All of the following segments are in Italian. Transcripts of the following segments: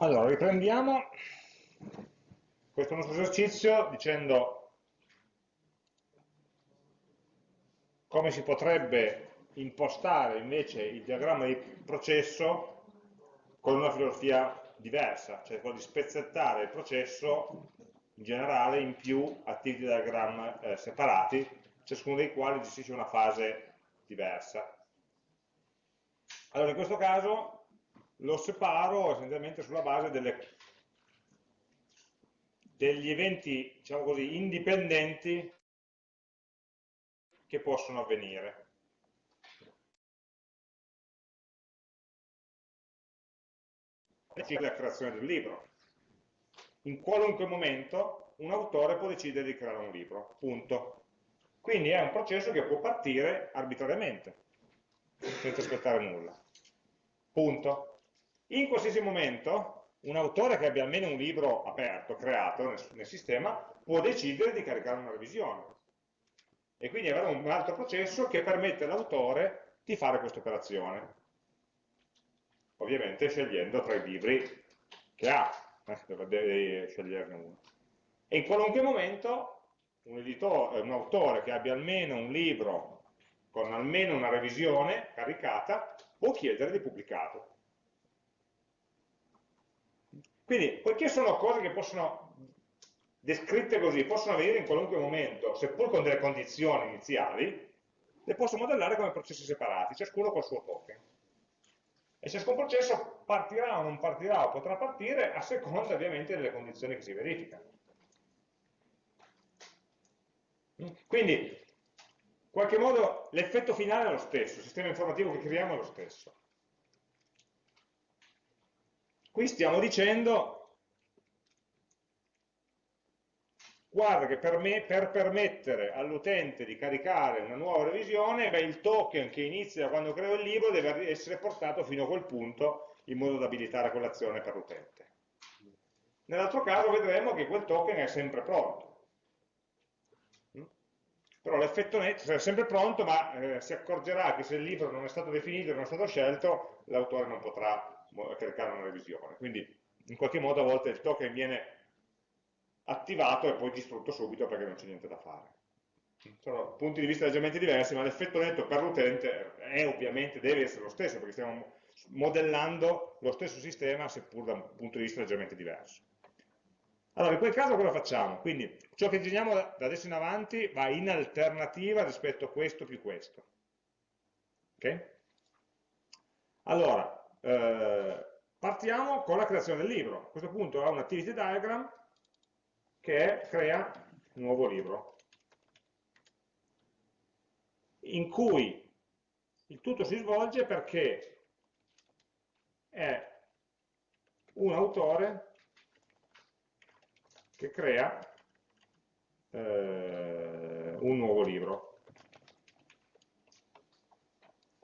Allora, riprendiamo questo nostro esercizio dicendo come si potrebbe impostare invece il diagramma di processo con una filosofia diversa, cioè quello di spezzettare il processo in generale in più activity diagram eh, separati, ciascuno dei quali gestisce una fase diversa. Allora, in questo caso lo separo essenzialmente sulla base delle, degli eventi, diciamo così, indipendenti che possono avvenire. la creazione del libro. In qualunque momento un autore può decidere di creare un libro, punto. Quindi è un processo che può partire arbitrariamente, senza aspettare nulla. Punto. In qualsiasi momento un autore che abbia almeno un libro aperto, creato nel, nel sistema, può decidere di caricare una revisione. E quindi avere un altro processo che permette all'autore di fare questa operazione. Ovviamente scegliendo tra i libri che ha, eh, deve sceglierne uno. E in qualunque momento un, editore, un autore che abbia almeno un libro con almeno una revisione caricata può chiedere di pubblicato. Quindi, poiché sono cose che possono, descritte così, possono avvenire in qualunque momento, seppur con delle condizioni iniziali, le posso modellare come processi separati, ciascuno col suo token. E ciascun processo partirà o non partirà o potrà partire a seconda ovviamente delle condizioni che si verificano. Quindi, in qualche modo, l'effetto finale è lo stesso, il sistema informativo che creiamo è lo stesso. Qui stiamo dicendo, guarda che per, me, per permettere all'utente di caricare una nuova revisione, beh, il token che inizia quando creo il libro deve essere portato fino a quel punto in modo da abilitare quell'azione per l'utente. Nell'altro caso vedremo che quel token è sempre pronto. Mm? Però l'effetto netto è sempre pronto, ma eh, si accorgerà che se il libro non è stato definito, non è stato scelto, l'autore non potrà caricare una revisione. Quindi in qualche modo a volte il token viene attivato e poi distrutto subito perché non c'è niente da fare. Sono punti di vista leggermente diversi, ma l'effetto netto per l'utente è ovviamente, deve essere lo stesso, perché stiamo modellando lo stesso sistema, seppur da un punto di vista leggermente diverso. Allora, in quel caso cosa facciamo? Quindi ciò che disegniamo da adesso in avanti va in alternativa rispetto a questo più questo. Ok? Allora, eh, partiamo con la creazione del libro. A questo punto ho un activity diagram che crea un nuovo libro, in cui il tutto si svolge perché è un autore che crea eh, un nuovo libro.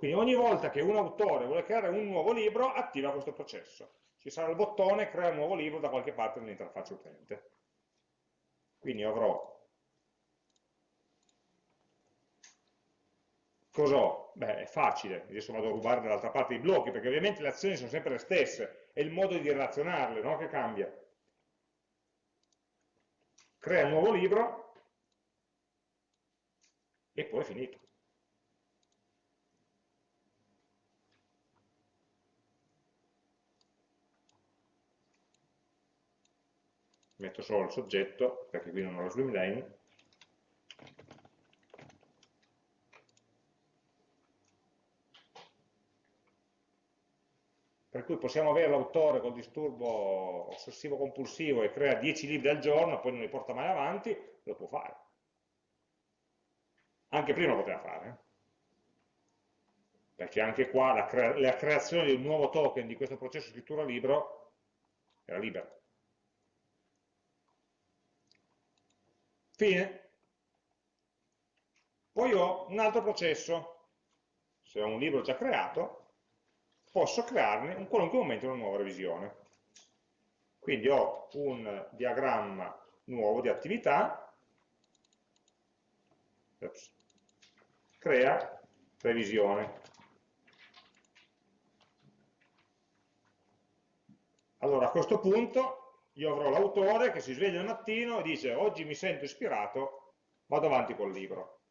Quindi ogni volta che un autore vuole creare un nuovo libro, attiva questo processo. Ci sarà il bottone crea un nuovo libro da qualche parte nell'interfaccia utente. Quindi avrò... Cos'ho? Beh, è facile, adesso vado a rubare dall'altra parte i blocchi, perché ovviamente le azioni sono sempre le stesse, è il modo di relazionarle no? che cambia. Crea un nuovo libro e poi è finito. Metto solo il soggetto, perché qui non ho la swim lane, per cui possiamo avere l'autore col disturbo ossessivo compulsivo e crea 10 libri al giorno, poi non li porta mai avanti, lo può fare. Anche prima lo poteva fare, eh? perché anche qua la, crea la creazione di un nuovo token di questo processo scrittura libro era libera. Fine. Poi ho un altro processo, se ho un libro già creato, posso crearne in qualunque momento una nuova revisione. Quindi ho un diagramma nuovo di attività, Ops. crea revisione. Allora a questo punto io avrò l'autore che si sveglia al mattino e dice oggi mi sento ispirato, vado avanti col libro.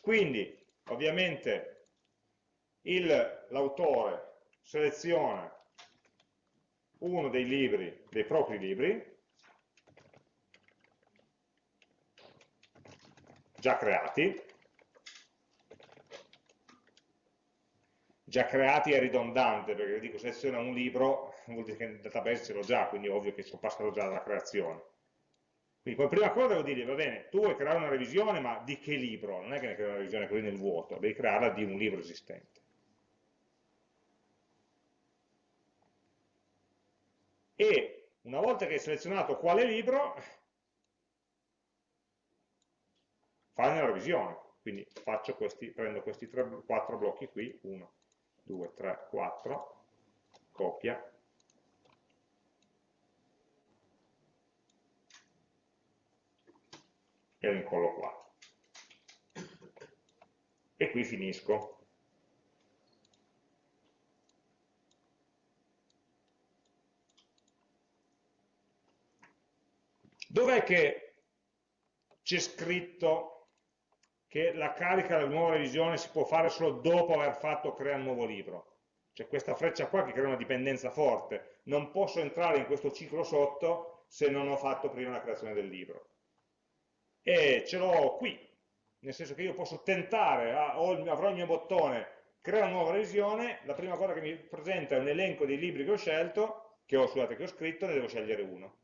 Quindi ovviamente l'autore seleziona uno dei libri, dei propri libri, già creati, già creati è ridondante, perché dico seleziona un libro, vuol dire che nel database ce l'ho già, quindi è ovvio che sono passato già dalla creazione. Quindi come prima cosa devo dire, va bene, tu vuoi creare una revisione, ma di che libro? Non è che ne crei una revisione così nel vuoto, devi crearla di un libro esistente. E una volta che hai selezionato quale libro, fai una revisione. Quindi questi, prendo questi tre, quattro blocchi qui, 1, 2, 3, 4, copia, e lo incollo qua. E qui finisco. Dov'è che c'è scritto che la carica della nuova revisione si può fare solo dopo aver fatto creare un nuovo libro? C'è questa freccia qua che crea una dipendenza forte. Non posso entrare in questo ciclo sotto se non ho fatto prima la creazione del libro e ce l'ho qui, nel senso che io posso tentare, ah, avrò il mio bottone, crea una nuova revisione, la prima cosa che mi presenta è un elenco dei libri che ho scelto, che ho, scusate, che ho scritto, ne devo scegliere uno.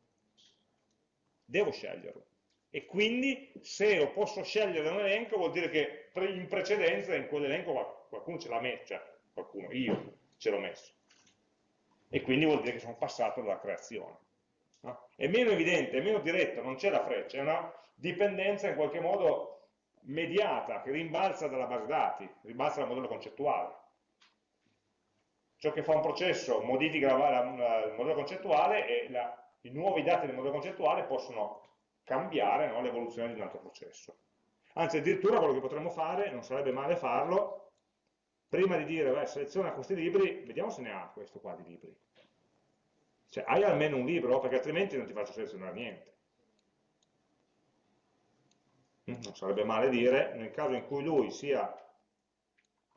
Devo sceglierlo. E quindi se lo posso scegliere un elenco vuol dire che in precedenza in quell'elenco qualcuno ce l'ha messo, cioè qualcuno, io ce l'ho messo. E quindi vuol dire che sono passato dalla creazione. No? È meno evidente, è meno diretto, non c'è la freccia, è una dipendenza in qualche modo mediata, che rimbalza dalla base dati, rimbalza dal modello concettuale. Ciò che fa un processo modifica la, la, il modello concettuale e la, i nuovi dati del modello concettuale possono cambiare no, l'evoluzione di un altro processo. Anzi, addirittura quello che potremmo fare, non sarebbe male farlo, prima di dire, beh, seleziona questi libri, vediamo se ne ha questo qua di libri. Cioè, hai almeno un libro, perché altrimenti non ti faccio selezionare niente. Mm, non sarebbe male dire, nel caso in cui lui sia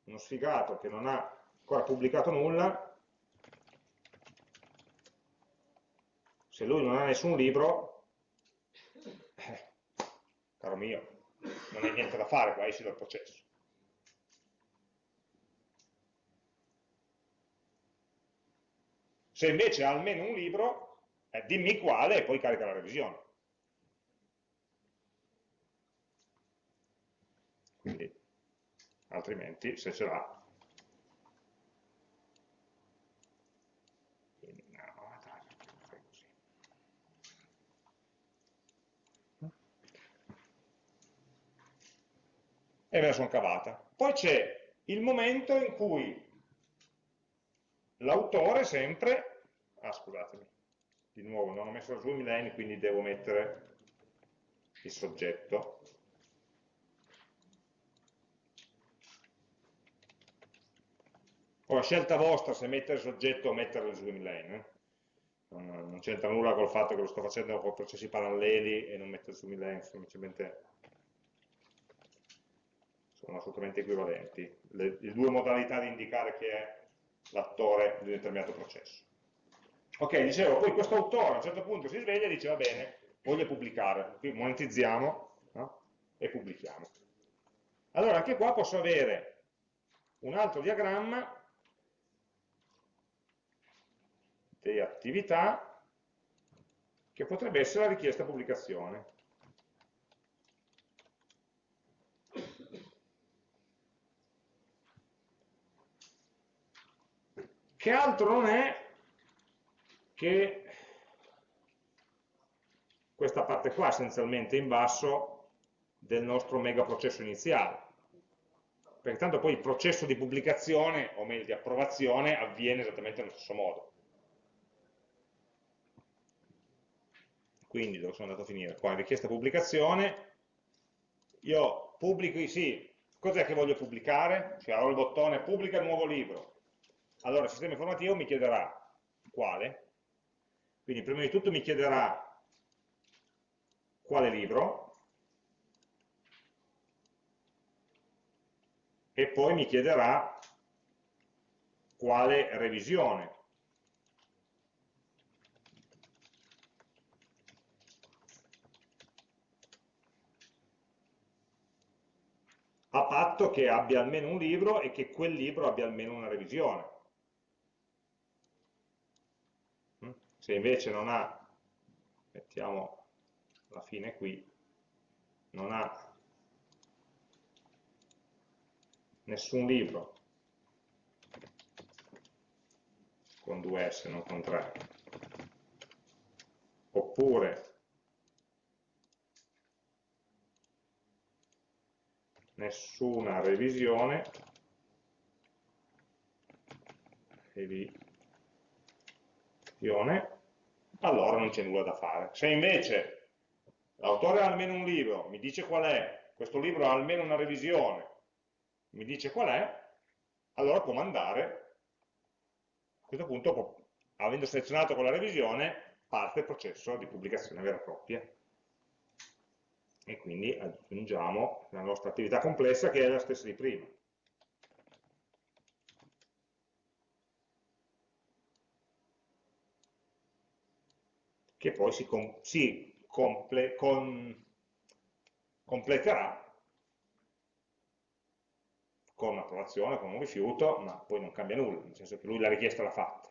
uno sfigato che non ha ancora pubblicato nulla, se lui non ha nessun libro, eh, caro mio, non hai niente da fare qua, esci dal processo. Se invece ha almeno un libro, eh, dimmi quale e poi carica la revisione. Quindi altrimenti se ce l'ha e me la sono cavata. Poi c'è il momento in cui l'autore sempre, ah scusatemi, di nuovo non ho messo la zoom line quindi devo mettere il soggetto, Ora, scelta vostra se mettere soggetto o mettere il swim lane. Eh? Non, non c'entra nulla col fatto che lo sto facendo con processi paralleli e non mettere il swim lane, semplicemente sono assolutamente equivalenti. Le, le due modalità di indicare chi è l'attore di un determinato processo. Ok, dicevo, poi questo autore a un certo punto si sveglia e dice va bene, voglio pubblicare, qui monetizziamo no? e pubblichiamo. Allora anche qua posso avere un altro diagramma di attività che potrebbe essere la richiesta pubblicazione. Che altro non è che questa parte qua essenzialmente in basso del nostro mega processo iniziale perché tanto poi il processo di pubblicazione o meglio di approvazione avviene esattamente nello stesso modo quindi dove sono andato a finire? Qua richiesta pubblicazione, io pubblico, sì, cos'è che voglio pubblicare? Cioè ho il bottone pubblica nuovo libro. Allora il sistema informativo mi chiederà quale. Quindi prima di tutto mi chiederà quale libro, e poi mi chiederà quale revisione. A patto che abbia almeno un libro e che quel libro abbia almeno una revisione. Mm? Se invece non ha, mettiamo la fine qui, non ha nessun libro con due S, non con tre, oppure nessuna revisione. Revisione. Allora non c'è nulla da fare. Se invece l'autore ha almeno un libro mi dice qual è questo libro ha almeno una revisione mi dice qual è allora può mandare. A questo punto avendo selezionato quella revisione parte il processo di pubblicazione vera e propria e quindi aggiungiamo la nostra attività complessa che è la stessa di prima. che poi si, com si comple con completerà con un'approvazione, con un rifiuto, ma poi non cambia nulla, nel senso che lui la richiesta l'ha fatta.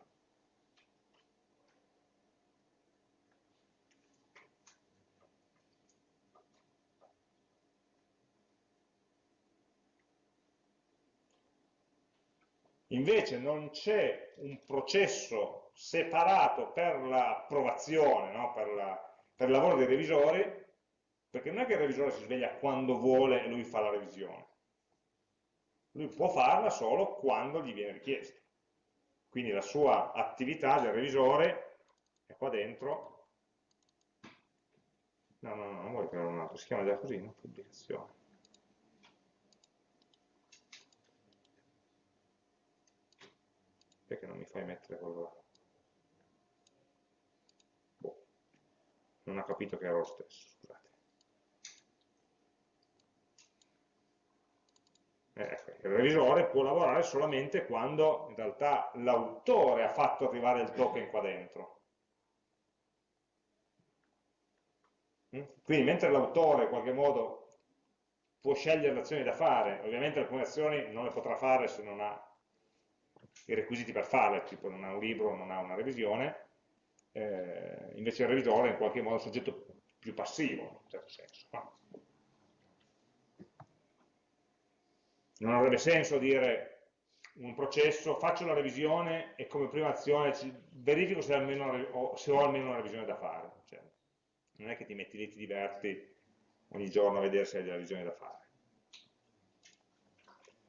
Invece non c'è un processo separato per l'approvazione, no? per, la, per il lavoro dei revisori, perché non è che il revisore si sveglia quando vuole e lui fa la revisione. Lui può farla solo quando gli viene richiesto. Quindi la sua attività del revisore è qua dentro. No, no, no, non vuoi creare un altro, si chiama già così, no? Pubblicazione. Perché non mi fai mettere quello là? Boh. Non ha capito che era lo stesso, scusate. Eh, ecco, il revisore può lavorare solamente quando in realtà l'autore ha fatto arrivare il token qua dentro. Mm? Quindi mentre l'autore in qualche modo può scegliere le azioni da fare, ovviamente alcune azioni non le potrà fare se non ha i requisiti per farle, tipo non ha un libro, non ha una revisione, eh, invece il revisore è in qualche modo un soggetto più passivo, in un certo senso. No? Non avrebbe senso dire un processo, faccio la revisione e come prima azione verifico se, almeno, se ho almeno una revisione da fare. Cioè, non è che ti metti lì, ti diverti ogni giorno a vedere se hai della revisione da fare.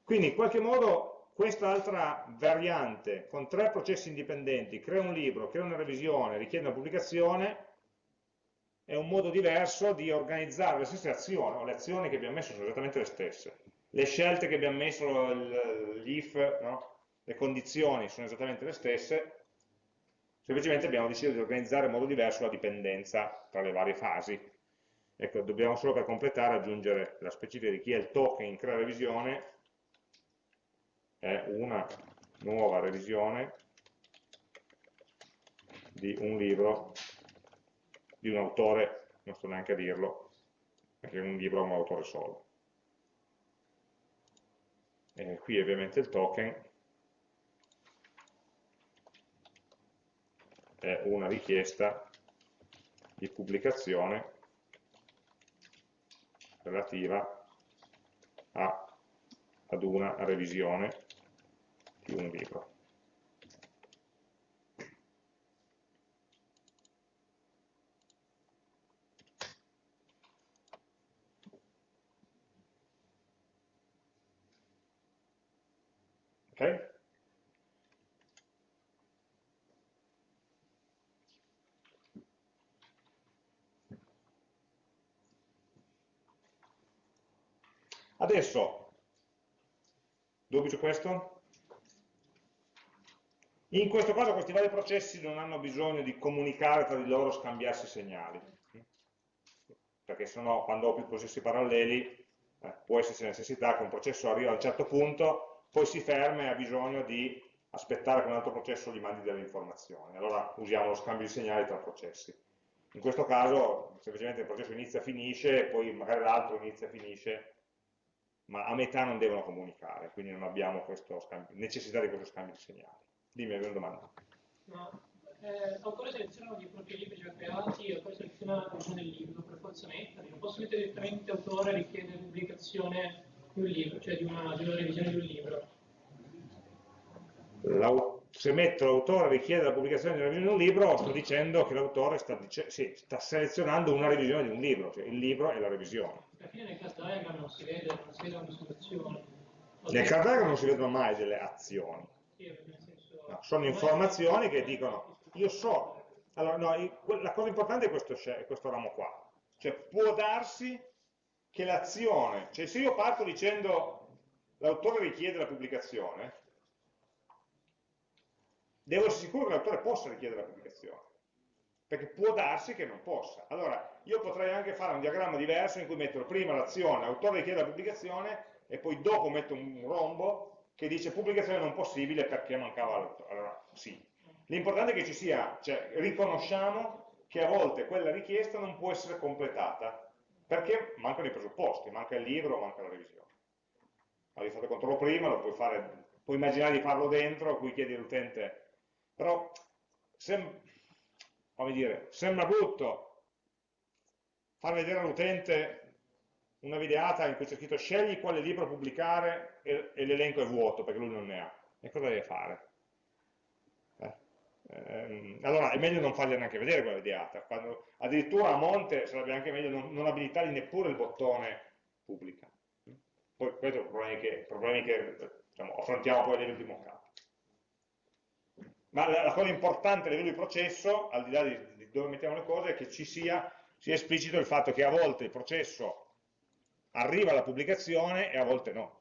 Quindi in qualche modo Quest'altra variante, con tre processi indipendenti, crea un libro, crea una revisione, richiede una pubblicazione, è un modo diverso di organizzare le stesse azioni, o le azioni che abbiamo messo sono esattamente le stesse. Le scelte che abbiamo messo, gli if, no? le condizioni sono esattamente le stesse, semplicemente abbiamo deciso di organizzare in modo diverso la dipendenza tra le varie fasi. Ecco, dobbiamo solo per completare aggiungere la specifica di chi è il token in crea revisione è una nuova revisione di un libro di un autore, non sto neanche a dirlo, perché un libro ha un autore solo. E qui ovviamente il token è una richiesta di pubblicazione relativa a, ad una revisione di un libro. Ok? Adesso, dubito questo? In questo caso questi vari processi non hanno bisogno di comunicare tra di loro, scambiarsi segnali, perché sennò quando ho più processi paralleli eh, può esserci necessità che un processo arriva a un certo punto, poi si ferma e ha bisogno di aspettare che un altro processo gli mandi delle informazioni. Allora usiamo lo scambio di segnali tra processi. In questo caso semplicemente il processo inizia e finisce, poi magari l'altro inizia e finisce, ma a metà non devono comunicare, quindi non abbiamo scambio, necessità di questo scambio di segnali. Dimmi, hai una domanda. No, eh, l'autore seleziona i propri libri già creati e poi seleziona la versione del libro, per forza metterli. Non posso mettere direttamente autore richiede pubblicazione di un libro, cioè di una, di una revisione di un libro. Se metto l'autore richiede la pubblicazione di una revisione di un libro, sto dicendo che l'autore sta, sì, sta, selezionando una revisione di un libro, cioè il libro è la revisione. Alla fine nel class diagram non si vede, non si vede una situazione. Nel class diagram non si vedono mai delle azioni. Sì, No, sono informazioni che dicono, io so, allora no, la cosa importante è questo, è questo ramo qua, cioè può darsi che l'azione, cioè se io parto dicendo l'autore richiede la pubblicazione, devo essere sicuro che l'autore possa richiedere la pubblicazione, perché può darsi che non possa. Allora, io potrei anche fare un diagramma diverso in cui metto prima l'azione, l'autore richiede la pubblicazione, e poi dopo metto un rombo che dice pubblicazione non possibile perché mancava l'autore. Allora, sì. L'importante è che ci sia, cioè riconosciamo che a volte quella richiesta non può essere completata, perché mancano i presupposti, manca il libro, manca la revisione. Avevi fatto controllo prima, lo puoi fare, puoi immaginare di farlo dentro, cui chiedi all'utente, però sem dire, sembra brutto far vedere all'utente una videata in cui c'è scritto scegli quale libro pubblicare e, l'elenco è vuoto perché lui non ne ha. E cosa deve fare? Eh? Ehm, allora è meglio non fargli neanche vedere quella videata. Quando, addirittura a monte sarebbe anche meglio non, non abilitargli neppure il bottone pubblica. Poi questi sono problemi che, problemi che diciamo, affrontiamo poi nell'ultimo caso. Ma la, la, cosa importante a livello di processo, al di là di, di dove mettiamo le cose, è che ci sia, sia esplicito il fatto che a volte il processo arriva la pubblicazione e a volte no.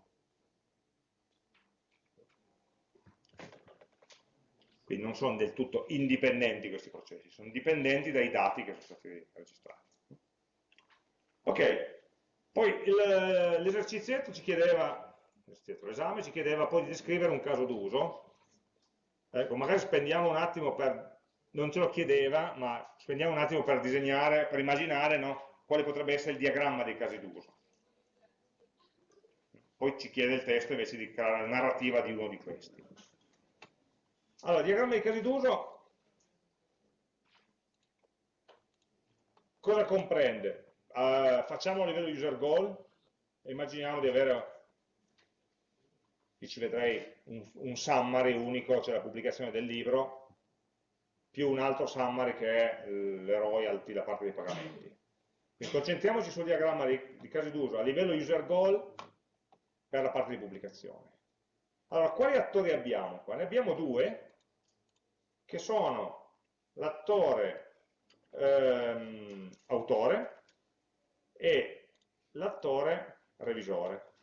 Quindi non sono del tutto indipendenti questi processi, sono dipendenti dai dati che sono stati registrati. Ok, poi l'esercizietto ci chiedeva, l'esame ci chiedeva poi di descrivere un caso d'uso. Ecco, magari spendiamo un attimo per, non ce lo chiedeva, ma spendiamo un attimo per disegnare, per immaginare no, quale potrebbe essere il diagramma dei casi d'uso poi ci chiede il testo invece di creare la narrativa di uno di questi. Allora, diagramma di casi d'uso cosa comprende? Uh, facciamo a livello user goal e immaginiamo di avere, qui ci vedrei un, un summary unico, cioè la pubblicazione del libro, più un altro summary che è le royalty, la parte dei pagamenti. Quindi concentriamoci sul diagramma di, di casi d'uso a livello user goal per la parte di pubblicazione. Allora, quali attori abbiamo qua? Ne abbiamo due, che sono l'attore ehm, autore e l'attore revisore,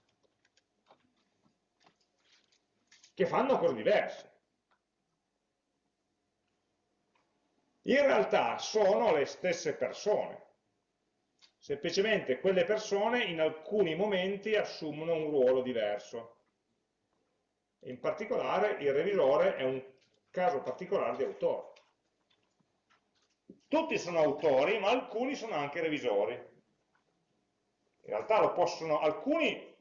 che fanno cose diverse. In realtà sono le stesse persone, semplicemente quelle persone in alcuni momenti assumono un ruolo diverso. In particolare il revisore è un caso particolare di autore. Tutti sono autori, ma alcuni sono anche revisori. In realtà lo possono, alcuni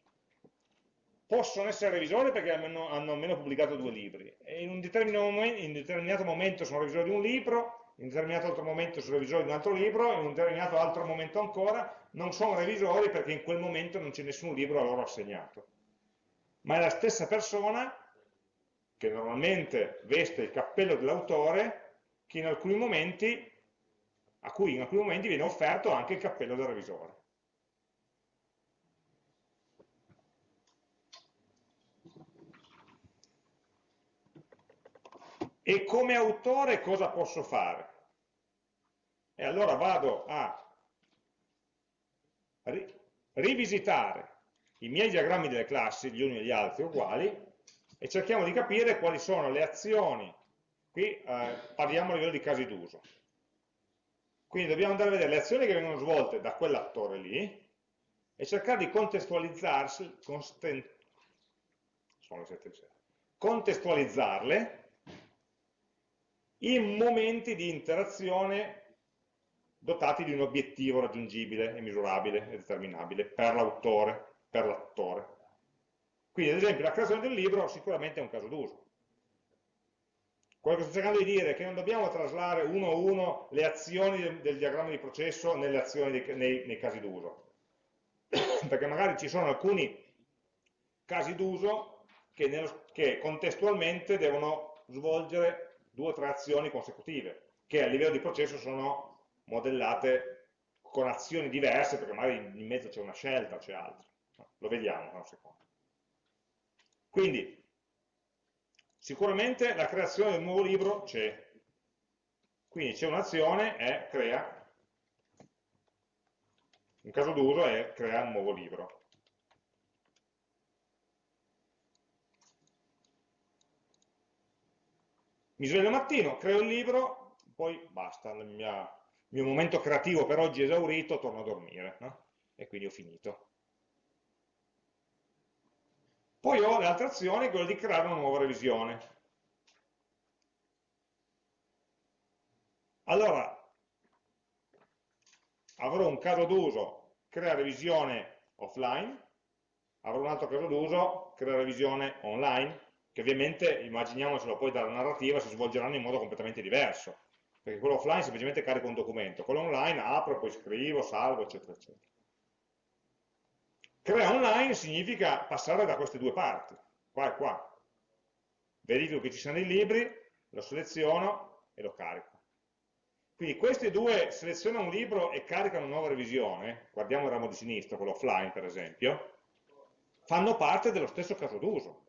possono essere revisori perché hanno, hanno almeno pubblicato due libri in un momento, in un determinato momento sono revisori di un libro in un determinato altro momento sono revisori di un altro libro, in un determinato altro momento ancora non sono revisori perché in quel momento non c'è nessun libro a loro assegnato. Ma è la stessa persona che normalmente veste il cappello dell'autore che in alcuni momenti, a cui in alcuni momenti viene offerto anche il cappello del revisore. E come autore cosa posso fare? E allora vado a ri rivisitare i miei diagrammi delle classi, gli uni e gli altri uguali, e cerchiamo di capire quali sono le azioni qui eh, parliamo a livello di casi d'uso. Quindi dobbiamo andare a vedere le azioni che vengono svolte da quell'attore lì e cercare di contestualizzarsi, contestualizzarle in momenti di interazione dotati di un obiettivo raggiungibile e misurabile e determinabile per l'autore, per l'attore. Quindi ad esempio la creazione del libro sicuramente è un caso d'uso. Quello che sto cercando di dire è che non dobbiamo traslare uno a uno le azioni del, del diagramma di processo nelle azioni dei, nei, nei casi d'uso, perché magari ci sono alcuni casi d'uso che, che contestualmente devono svolgere due o tre azioni consecutive, che a livello di processo sono modellate con azioni diverse, perché magari in mezzo c'è una scelta, c'è altro. Lo vediamo tra un secondo. Quindi, sicuramente la creazione del nuovo libro c'è. Quindi c'è un'azione, è crea, un caso d'uso è crea un nuovo libro. Mi sveglio mattino, creo il libro, poi basta, il mio, il mio momento creativo per oggi è esaurito, torno a dormire, no? e quindi ho finito. Poi ho le altre azioni, quello di creare una nuova revisione. Allora, avrò un caso d'uso, crea revisione offline, avrò un altro caso d'uso, crea revisione online, che ovviamente, immaginiamocelo poi dalla narrativa, si svolgeranno in modo completamente diverso, perché quello offline semplicemente carica un documento, quello online apro, poi scrivo, salvo, eccetera, eccetera. Crea online significa passare da queste due parti, qua e qua. Verifico che ci siano i libri, lo seleziono e lo carico. Quindi questi due selezionano un libro e caricano una nuova revisione, guardiamo il ramo di sinistra, quello offline per esempio, fanno parte dello stesso caso d'uso.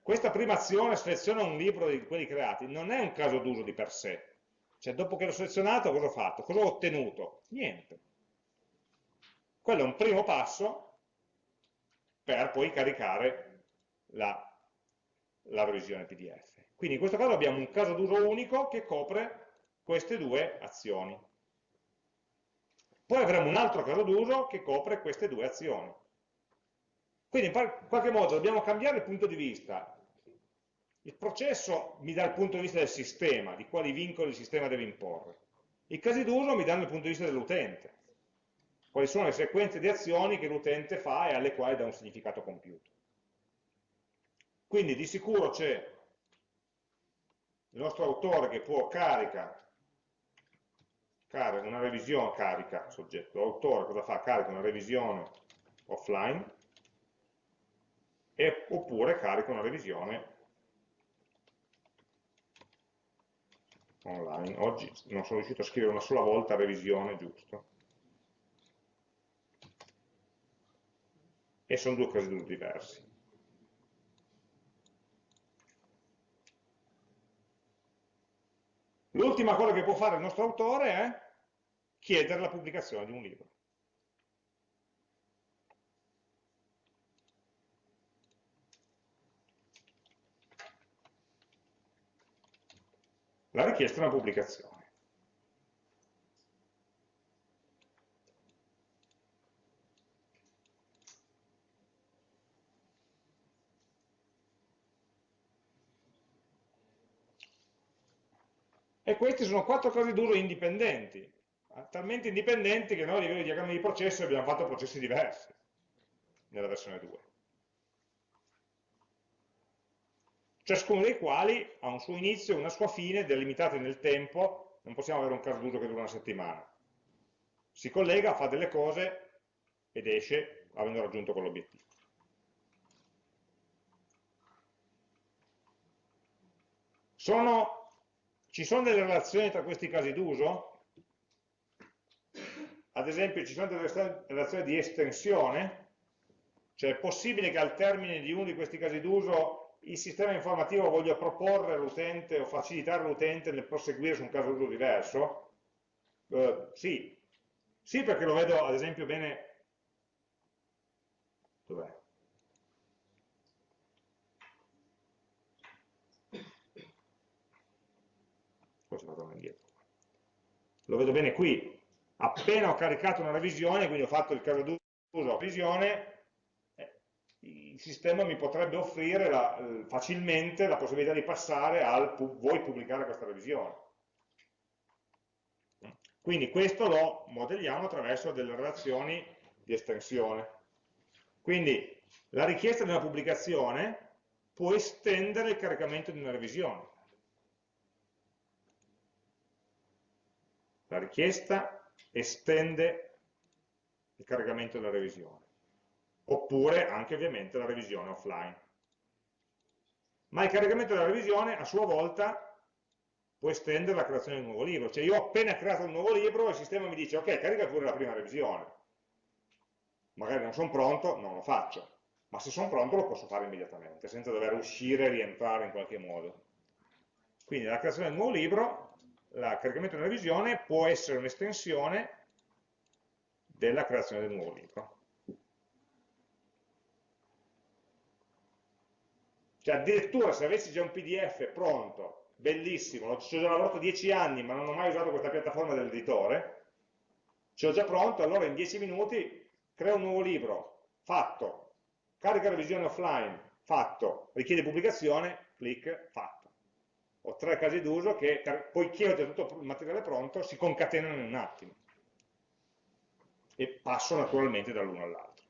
Questa prima azione, seleziona un libro di quelli creati, non è un caso d'uso di per sé. Cioè dopo che l'ho selezionato cosa ho fatto? Cosa ho ottenuto? Niente quello è un primo passo per poi caricare la, la revisione PDF. Quindi in questo caso abbiamo un caso d'uso unico che copre queste due azioni. Poi avremo un altro caso d'uso che copre queste due azioni. Quindi in qualche modo dobbiamo cambiare il punto di vista. Il processo mi dà il punto di vista del sistema, di quali vincoli il sistema deve imporre. I casi d'uso mi danno il punto di vista dell'utente quali sono le sequenze di azioni che l'utente fa e alle quali dà un significato compiuto. Quindi di sicuro c'è il nostro autore che può carica, una revisione, carica, soggetto, l'autore cosa fa? Carica una revisione offline e, oppure carica una revisione online. Oggi non sono riuscito a scrivere una sola volta revisione, giusto? E sono due casi diversi. L'ultima cosa che può fare il nostro autore è chiedere la pubblicazione di un libro. La richiesta è una pubblicazione. E questi sono quattro casi d'uso indipendenti, talmente indipendenti che noi a livello di diagrammi di processo abbiamo fatto processi diversi nella versione 2. Ciascuno dei quali ha un suo inizio e una sua fine delimitate nel tempo, non possiamo avere un caso d'uso che dura una settimana. Si collega, fa delle cose ed esce avendo raggiunto quell'obiettivo. Sono ci sono delle relazioni tra questi casi d'uso? Ad esempio ci sono delle relazioni di estensione? Cioè è possibile che al termine di uno di questi casi d'uso il sistema informativo voglia proporre all'utente o facilitare all'utente nel proseguire su un caso d'uso diverso? Uh, sì. Sì perché lo vedo ad esempio bene... Dov'è? poi si torna indietro. Lo vedo bene qui, appena ho caricato una revisione, quindi ho fatto il caso d'uso revisione, eh, il sistema mi potrebbe offrire la, eh, facilmente la possibilità di passare al vuoi pubblicare questa revisione. Quindi questo lo modelliamo attraverso delle relazioni di estensione. Quindi la richiesta di una pubblicazione può estendere il caricamento di una revisione. La richiesta estende il caricamento della revisione, oppure anche ovviamente la revisione offline. Ma il caricamento della revisione a sua volta può estendere la creazione di un nuovo libro. Cioè io ho appena creato un nuovo libro e il sistema mi dice ok, carica pure la prima revisione. Magari non sono pronto, non lo faccio. Ma se sono pronto lo posso fare immediatamente, senza dover uscire e rientrare in qualche modo. Quindi la creazione del nuovo libro, il caricamento della revisione può essere un'estensione della creazione del nuovo libro. Cioè addirittura se avessi già un PDF pronto bellissimo, ci ho già lavorato 10 anni ma non ho mai usato questa piattaforma dell'editore, ci ho già pronto, allora in 10 minuti creo un nuovo libro, fatto, carica revisione offline, fatto, richiede pubblicazione, clic, fatto. Ho tre casi d'uso che, poiché ho già tutto il materiale pronto, si concatenano in un attimo e passo naturalmente dall'uno all'altro.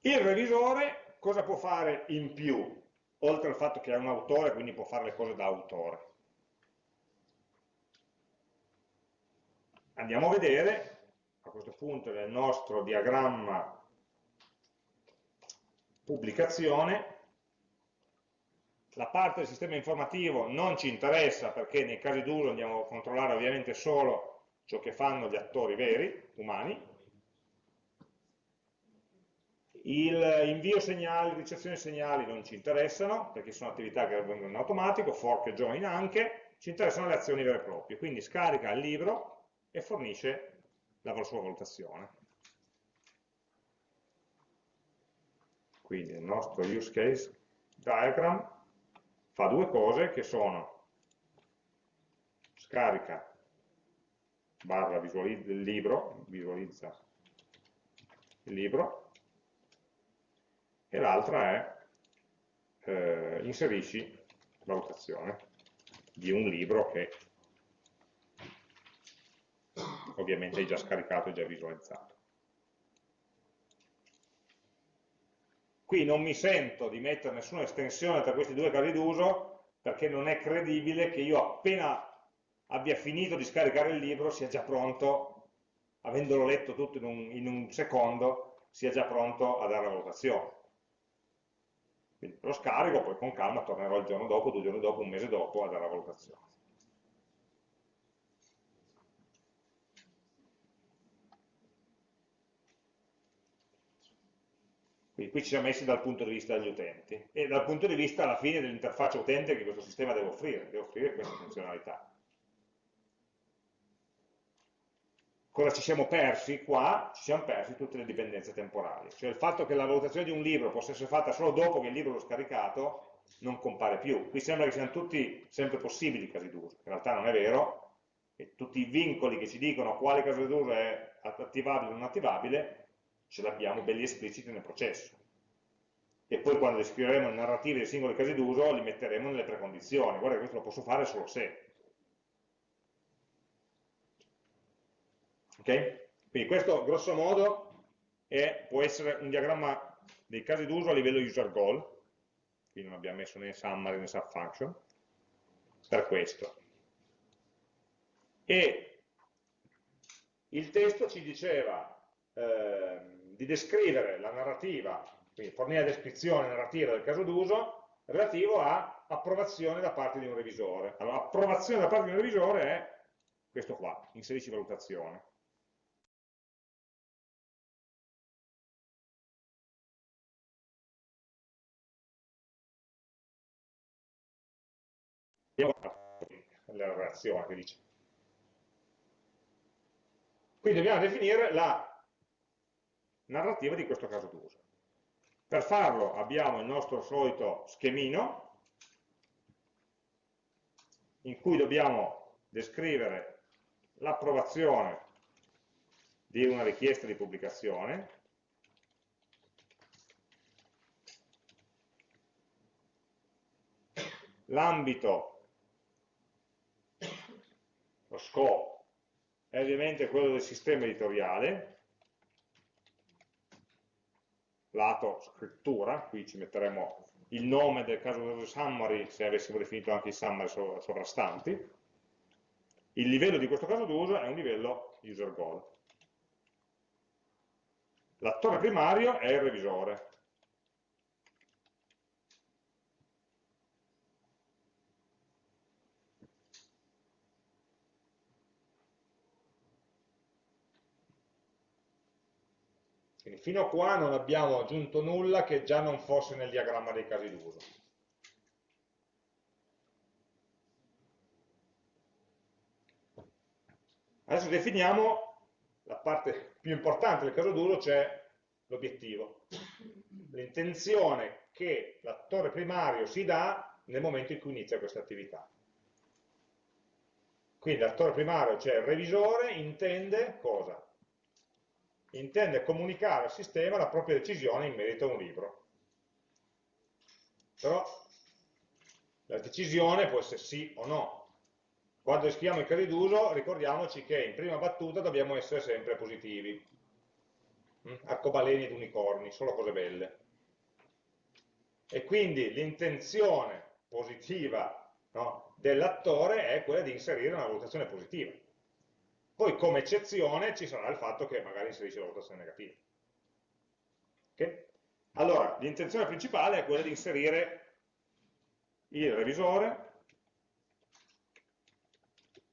Il revisore cosa può fare in più? Oltre al fatto che è un autore, quindi può fare le cose da autore. Andiamo a vedere, a questo punto nel nostro diagramma pubblicazione, la parte del sistema informativo non ci interessa perché nei casi d'uso andiamo a controllare ovviamente solo ciò che fanno gli attori veri, umani, il invio segnali, ricezione segnali non ci interessano, perché sono attività che avvengono in automatico, fork e join anche, ci interessano le azioni vere e proprie, quindi scarica il libro e fornisce la sua valutazione. Quindi il nostro use case diagram fa due cose che sono scarica barra visualizza il libro, visualizza il libro, e l'altra è eh, inserisci valutazione di un libro che ovviamente hai già scaricato e già visualizzato. Qui non mi sento di mettere nessuna estensione tra questi due casi d'uso perché non è credibile che io appena abbia finito di scaricare il libro sia già pronto, avendolo letto tutto in un, in un secondo, sia già pronto a dare la valutazione. Quindi lo scarico, poi con calma tornerò il giorno dopo, due giorni dopo, un mese dopo a dare la valutazione. Quindi qui ci siamo messi dal punto di vista degli utenti e dal punto di vista alla fine dell'interfaccia utente che questo sistema deve offrire, deve offrire questa funzionalità. cosa ci siamo persi qua? Ci siamo persi tutte le dipendenze temporali, cioè il fatto che la valutazione di un libro possa essere fatta solo dopo che il libro l'ho scaricato non compare più. Qui sembra che siano tutti sempre possibili i casi d'uso, in realtà non è vero, e tutti i vincoli che ci dicono quale caso d'uso è attivabile o non attivabile, ce l'abbiamo belli espliciti nel processo. E poi quando descriveremo le narrative dei singoli casi d'uso li metteremo nelle precondizioni. Guarda questo lo posso fare solo se. Okay? Quindi questo grosso modo è, può essere un diagramma dei casi d'uso a livello user goal, qui non abbiamo messo né summary né subfunction, per questo. E il testo ci diceva eh, di descrivere la narrativa, quindi fornire la descrizione narrativa del caso d'uso relativo a approvazione da parte di un revisore. Allora, approvazione da parte di un revisore è questo qua, inserisci valutazione. la reazione che dice Quindi dobbiamo definire la narrativa di questo caso d'uso. Per farlo abbiamo il nostro solito schemino, in cui dobbiamo descrivere l'approvazione di una richiesta di pubblicazione, l'ambito, lo scopo, è ovviamente quello del sistema editoriale, lato scrittura, qui ci metteremo il nome del caso del summary se avessimo definito anche i summary sovrastanti, il livello di questo caso d'uso è un livello user goal. L'attore primario è il revisore. Quindi fino a qua non abbiamo aggiunto nulla che già non fosse nel diagramma dei casi d'uso. Adesso definiamo la parte più importante del caso d'uso, cioè l'obiettivo, l'intenzione che l'attore primario si dà nel momento in cui inizia questa attività. Quindi l'attore primario, cioè il revisore, intende cosa? Intende comunicare al sistema la propria decisione in merito a un libro. Però la decisione può essere sì o no, quando scriviamo i casi d'uso ricordiamoci che in prima battuta dobbiamo essere sempre positivi. Mm? Arcobaleni ed unicorni, solo cose belle. E quindi l'intenzione positiva no, dell'attore è quella di inserire una valutazione positiva. Poi come eccezione ci sarà il fatto che magari inserisce la valutazione negativa. Okay? Allora, l'intenzione principale è quella di inserire il revisore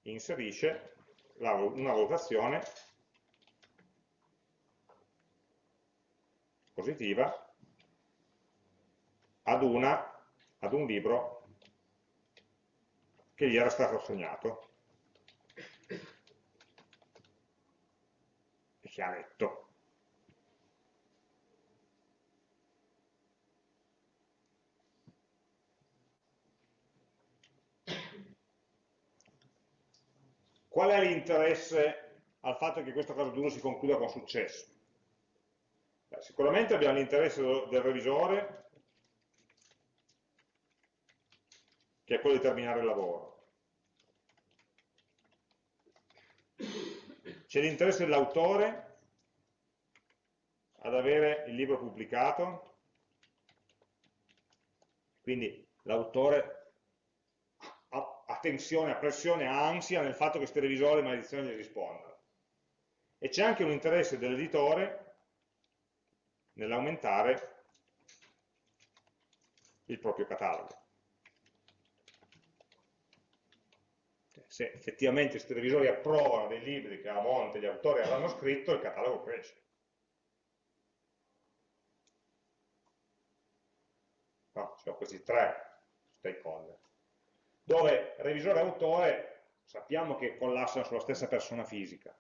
inserisce la, una valutazione positiva ad, una, ad un libro che gli era stato assegnato ha letto. Qual è l'interesse al fatto che questo caso d'uno si concluda con successo? Beh, sicuramente abbiamo l'interesse del revisore, che è quello di terminare il lavoro. C'è l'interesse dell'autore ad avere il libro pubblicato, quindi l'autore tensione, a pressione, a ansia nel fatto che questi revisori maledizione gli rispondano. E c'è anche un interesse dell'editore nell'aumentare il proprio catalogo. Se effettivamente questi revisori approvano dei libri che a monte gli autori avranno scritto, il catalogo cresce. No, ci sono questi tre stakeholder dove revisore e autore sappiamo che collassano sulla stessa persona fisica.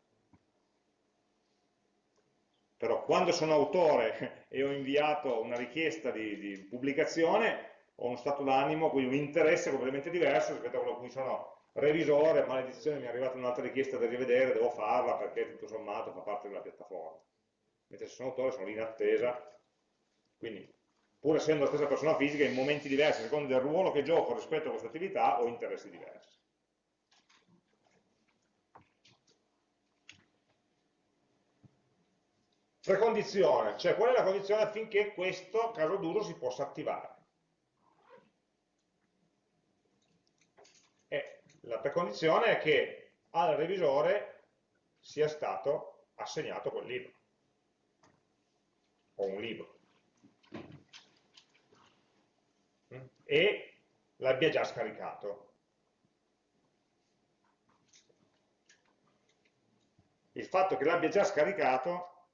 Però quando sono autore e ho inviato una richiesta di, di pubblicazione, ho uno stato d'animo, quindi un interesse completamente diverso rispetto a quello in cui sono revisore, maledizione mi è arrivata un'altra richiesta da rivedere, devo farla perché tutto sommato fa parte della piattaforma. Mentre se sono autore sono lì in attesa, quindi pur essendo la stessa persona fisica, in momenti diversi, a seconda del ruolo che gioco rispetto a questa attività, ho interessi diversi. Precondizione, cioè qual è la condizione affinché questo caso d'uso si possa attivare? E la precondizione è che al revisore sia stato assegnato quel libro, o un libro. E l'abbia già scaricato. Il fatto che l'abbia già scaricato,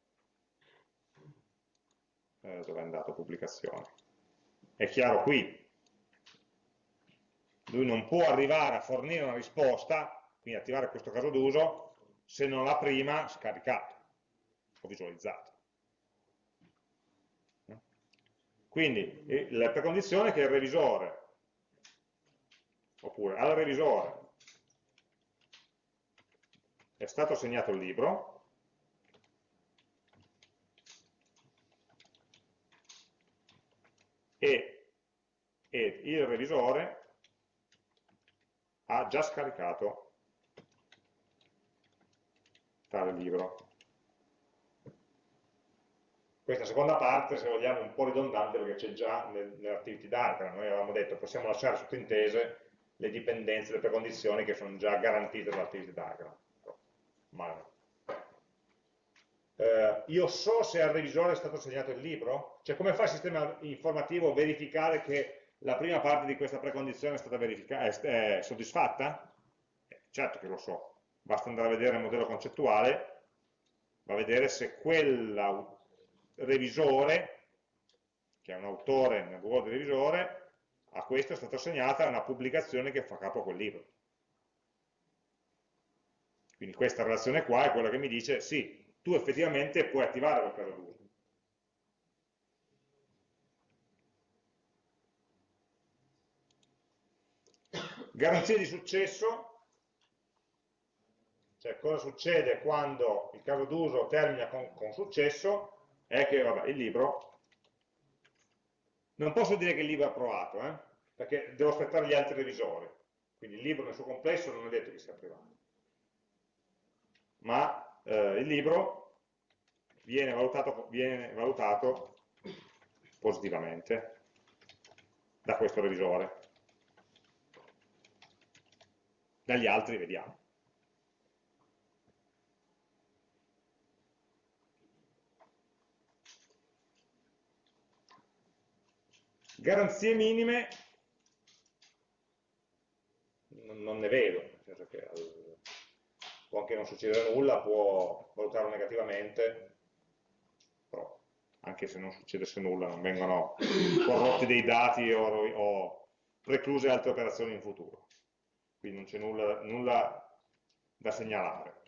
eh, dove è andato pubblicazione? È chiaro qui, lui non può arrivare a fornire una risposta, quindi attivare questo caso d'uso, se non l'ha prima scaricato o visualizzato. Quindi la precondizione è che il revisore, oppure al revisore, è stato assegnato il libro, e, e il revisore ha già scaricato tale libro. Questa seconda parte, se vogliamo, è un po' ridondante perché c'è già nel, nell'activity diagram. Noi avevamo detto possiamo lasciare sottintese le dipendenze, le precondizioni che sono già garantite dall'activity diagram. Ma no. Eh, io so se al revisore è stato assegnato il libro? Cioè come fa il sistema informativo a verificare che la prima parte di questa precondizione è stata è, è soddisfatta? Eh, certo che lo so, basta andare a vedere il modello concettuale, va a vedere se quel revisore, che è un autore nel ruolo di revisore, a questo è stata assegnata una pubblicazione che fa capo a quel libro. Quindi questa relazione qua è quella che mi dice sì, tu effettivamente puoi attivare caso d'uso. Garanzia di successo, cioè cosa succede quando il caso d'uso termina con, con, successo, è che vabbè, il libro, non posso dire che il libro è approvato, eh? perché devo aspettare gli altri revisori, quindi il libro nel suo complesso non è detto che sia approvato, ma eh, il libro viene valutato, viene valutato positivamente da questo revisore. Dagli altri vediamo. Garanzie minime non ne vedo, nel senso che può anche non succedere nulla, può valutarlo negativamente, però anche se non succedesse nulla non vengono corrotti dei dati o, o precluse altre operazioni in futuro. Quindi non c'è nulla, nulla da segnalare.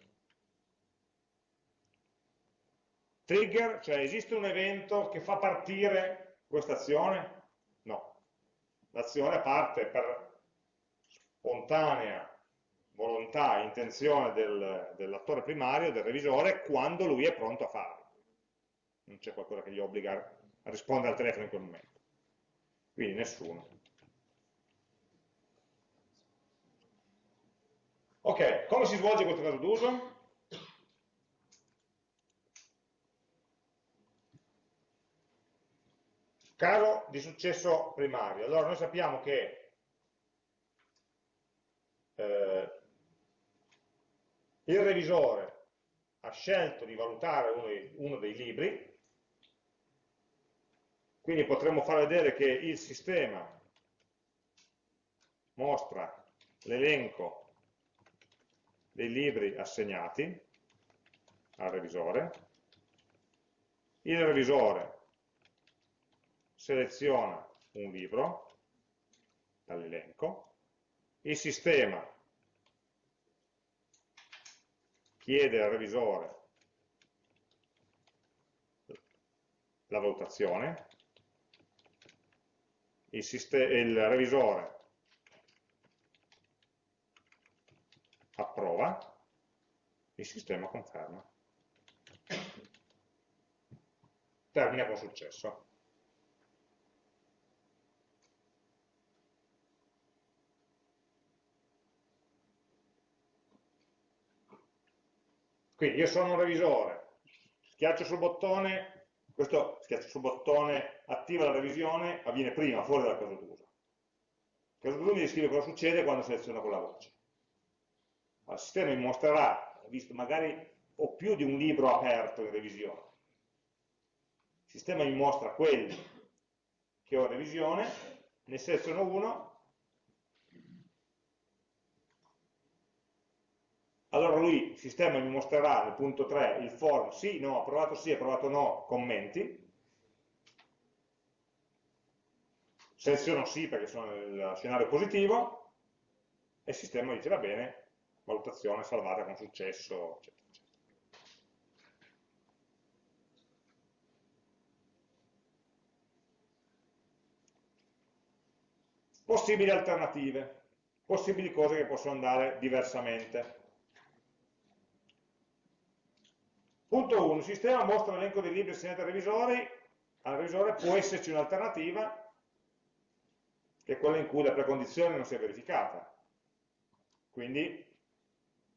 Trigger, cioè esiste un evento che fa partire questa azione? L'azione parte per spontanea volontà, intenzione del, dell'attore primario, del revisore, quando lui è pronto a farlo. Non c'è qualcosa che gli obbliga a rispondere al telefono in quel momento. Quindi nessuno. Ok, come si svolge questo caso d'uso? Caso di successo primario. Allora noi sappiamo che eh, il revisore ha scelto di valutare uno dei, uno dei libri, quindi potremmo far vedere che il sistema mostra l'elenco dei libri assegnati al revisore, il revisore seleziona un libro dall'elenco, il sistema chiede al revisore la valutazione, il, il revisore approva, il sistema conferma. Termina con successo. Quindi io sono un revisore, schiaccio sul bottone, questo schiaccio sul bottone attiva la revisione, avviene prima, fuori dal caso d'uso. Il caso d'uso mi descrive cosa succede quando seleziono quella voce. Il sistema mi mostrerà, visto magari ho più di un libro aperto in revisione. Il sistema mi mostra quelli che ho in revisione, ne seleziono uno allora lui, il sistema mi mostrerà nel punto 3 il form sì, no, approvato sì, approvato no, commenti, seleziono sì perché sono nel scenario positivo, e il sistema dice va bene, valutazione salvata con successo, eccetera. Possibili alternative, possibili cose che possono andare diversamente. Punto 1, il sistema mostra l'elenco dei libri assegnati ai revisori, al revisore può esserci un'alternativa, che è quella in cui la precondizione non si è verificata. Quindi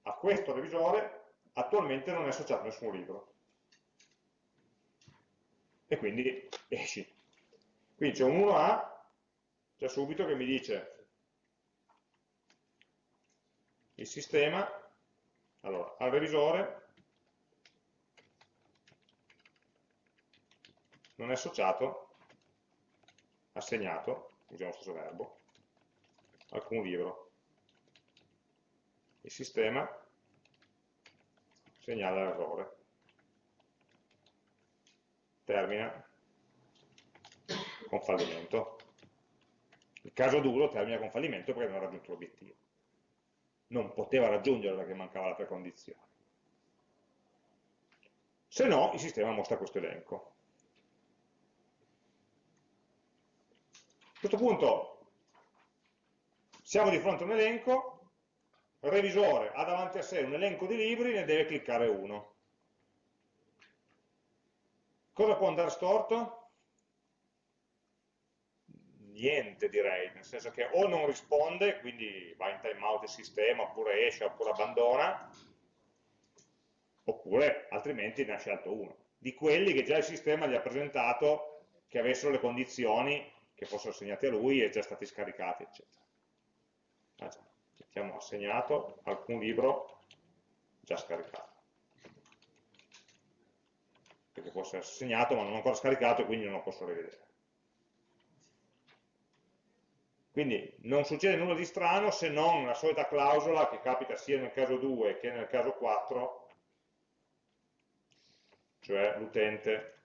a questo revisore attualmente non è associato nessun libro. E quindi esci. Quindi c'è un 1A già subito che mi dice il sistema, allora, al revisore non è associato, assegnato, usiamo lo stesso verbo, alcun libro. Il sistema segnala l'errore. Termina con fallimento. Il caso duro termina con fallimento perché non ha raggiunto l'obiettivo. Non poteva raggiungere perché mancava la precondizione. Se no, il sistema mostra questo elenco. Questo punto siamo di fronte a un elenco, il revisore ha davanti a sé un elenco di libri, ne deve cliccare uno. Cosa può andare storto? niente direi, nel senso che o non risponde, quindi va in timeout il sistema, oppure esce, oppure abbandona, oppure altrimenti ne ha scelto uno. Di quelli che già il sistema gli ha presentato che avessero le condizioni che fossero assegnate a lui e già stati scaricati, eccetera. Ah, mettiamo assegnato alcun libro già scaricato. Perché può essere assegnato ma non ancora scaricato e quindi non lo posso rivedere. Quindi non succede nulla di strano se non la solita clausola che capita sia nel caso 2 che nel caso 4, cioè l'utente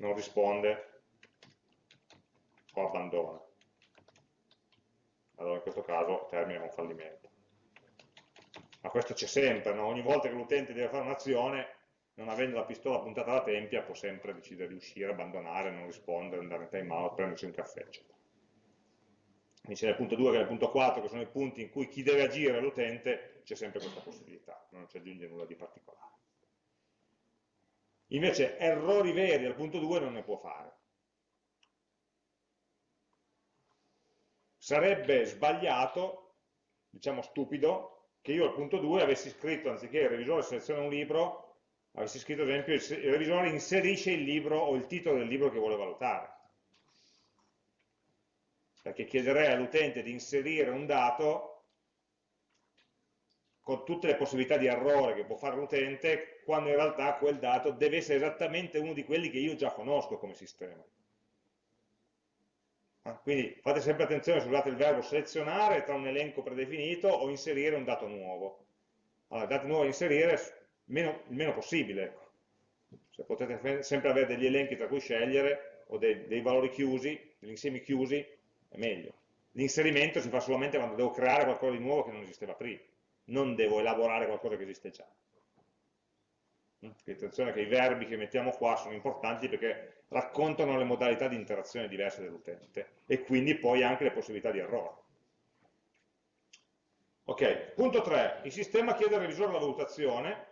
non risponde o abbandona. Allora in questo caso termina con fallimento. Ma questo c'è sempre, no? ogni volta che l'utente deve fare un'azione non avendo la pistola puntata alla tempia può sempre decidere di uscire, abbandonare, non rispondere, andare in time out, prendersi un caffè, eccetera. Quindi c'è il punto 2 e il punto 4 che sono i punti in cui chi deve agire l'utente, c'è sempre questa possibilità, non ci aggiunge nulla di particolare. Invece errori veri al punto 2 non ne può fare. Sarebbe sbagliato, diciamo stupido, che io al punto 2 avessi scritto, anziché il revisore seleziona un libro, avessi scritto ad esempio il revisore inserisce il libro o il titolo del libro che vuole valutare perché chiederei all'utente di inserire un dato con tutte le possibilità di errore che può fare l'utente quando in realtà quel dato deve essere esattamente uno di quelli che io già conosco come sistema ah, quindi fate sempre attenzione se usate il verbo selezionare tra un elenco predefinito o inserire un dato nuovo allora, il dato nuovo da inserire meno, il meno possibile. Ecco. Se potete sempre avere degli elenchi tra cui scegliere o dei, dei valori chiusi, degli insiemi chiusi, è meglio. L'inserimento si fa solamente quando devo creare qualcosa di nuovo che non esisteva prima, non devo elaborare qualcosa che esiste già. Quindi attenzione che i verbi che mettiamo qua sono importanti perché raccontano le modalità di interazione diverse dell'utente e quindi poi anche le possibilità di errore. Ok, punto 3. Il sistema chiede al revisore la valutazione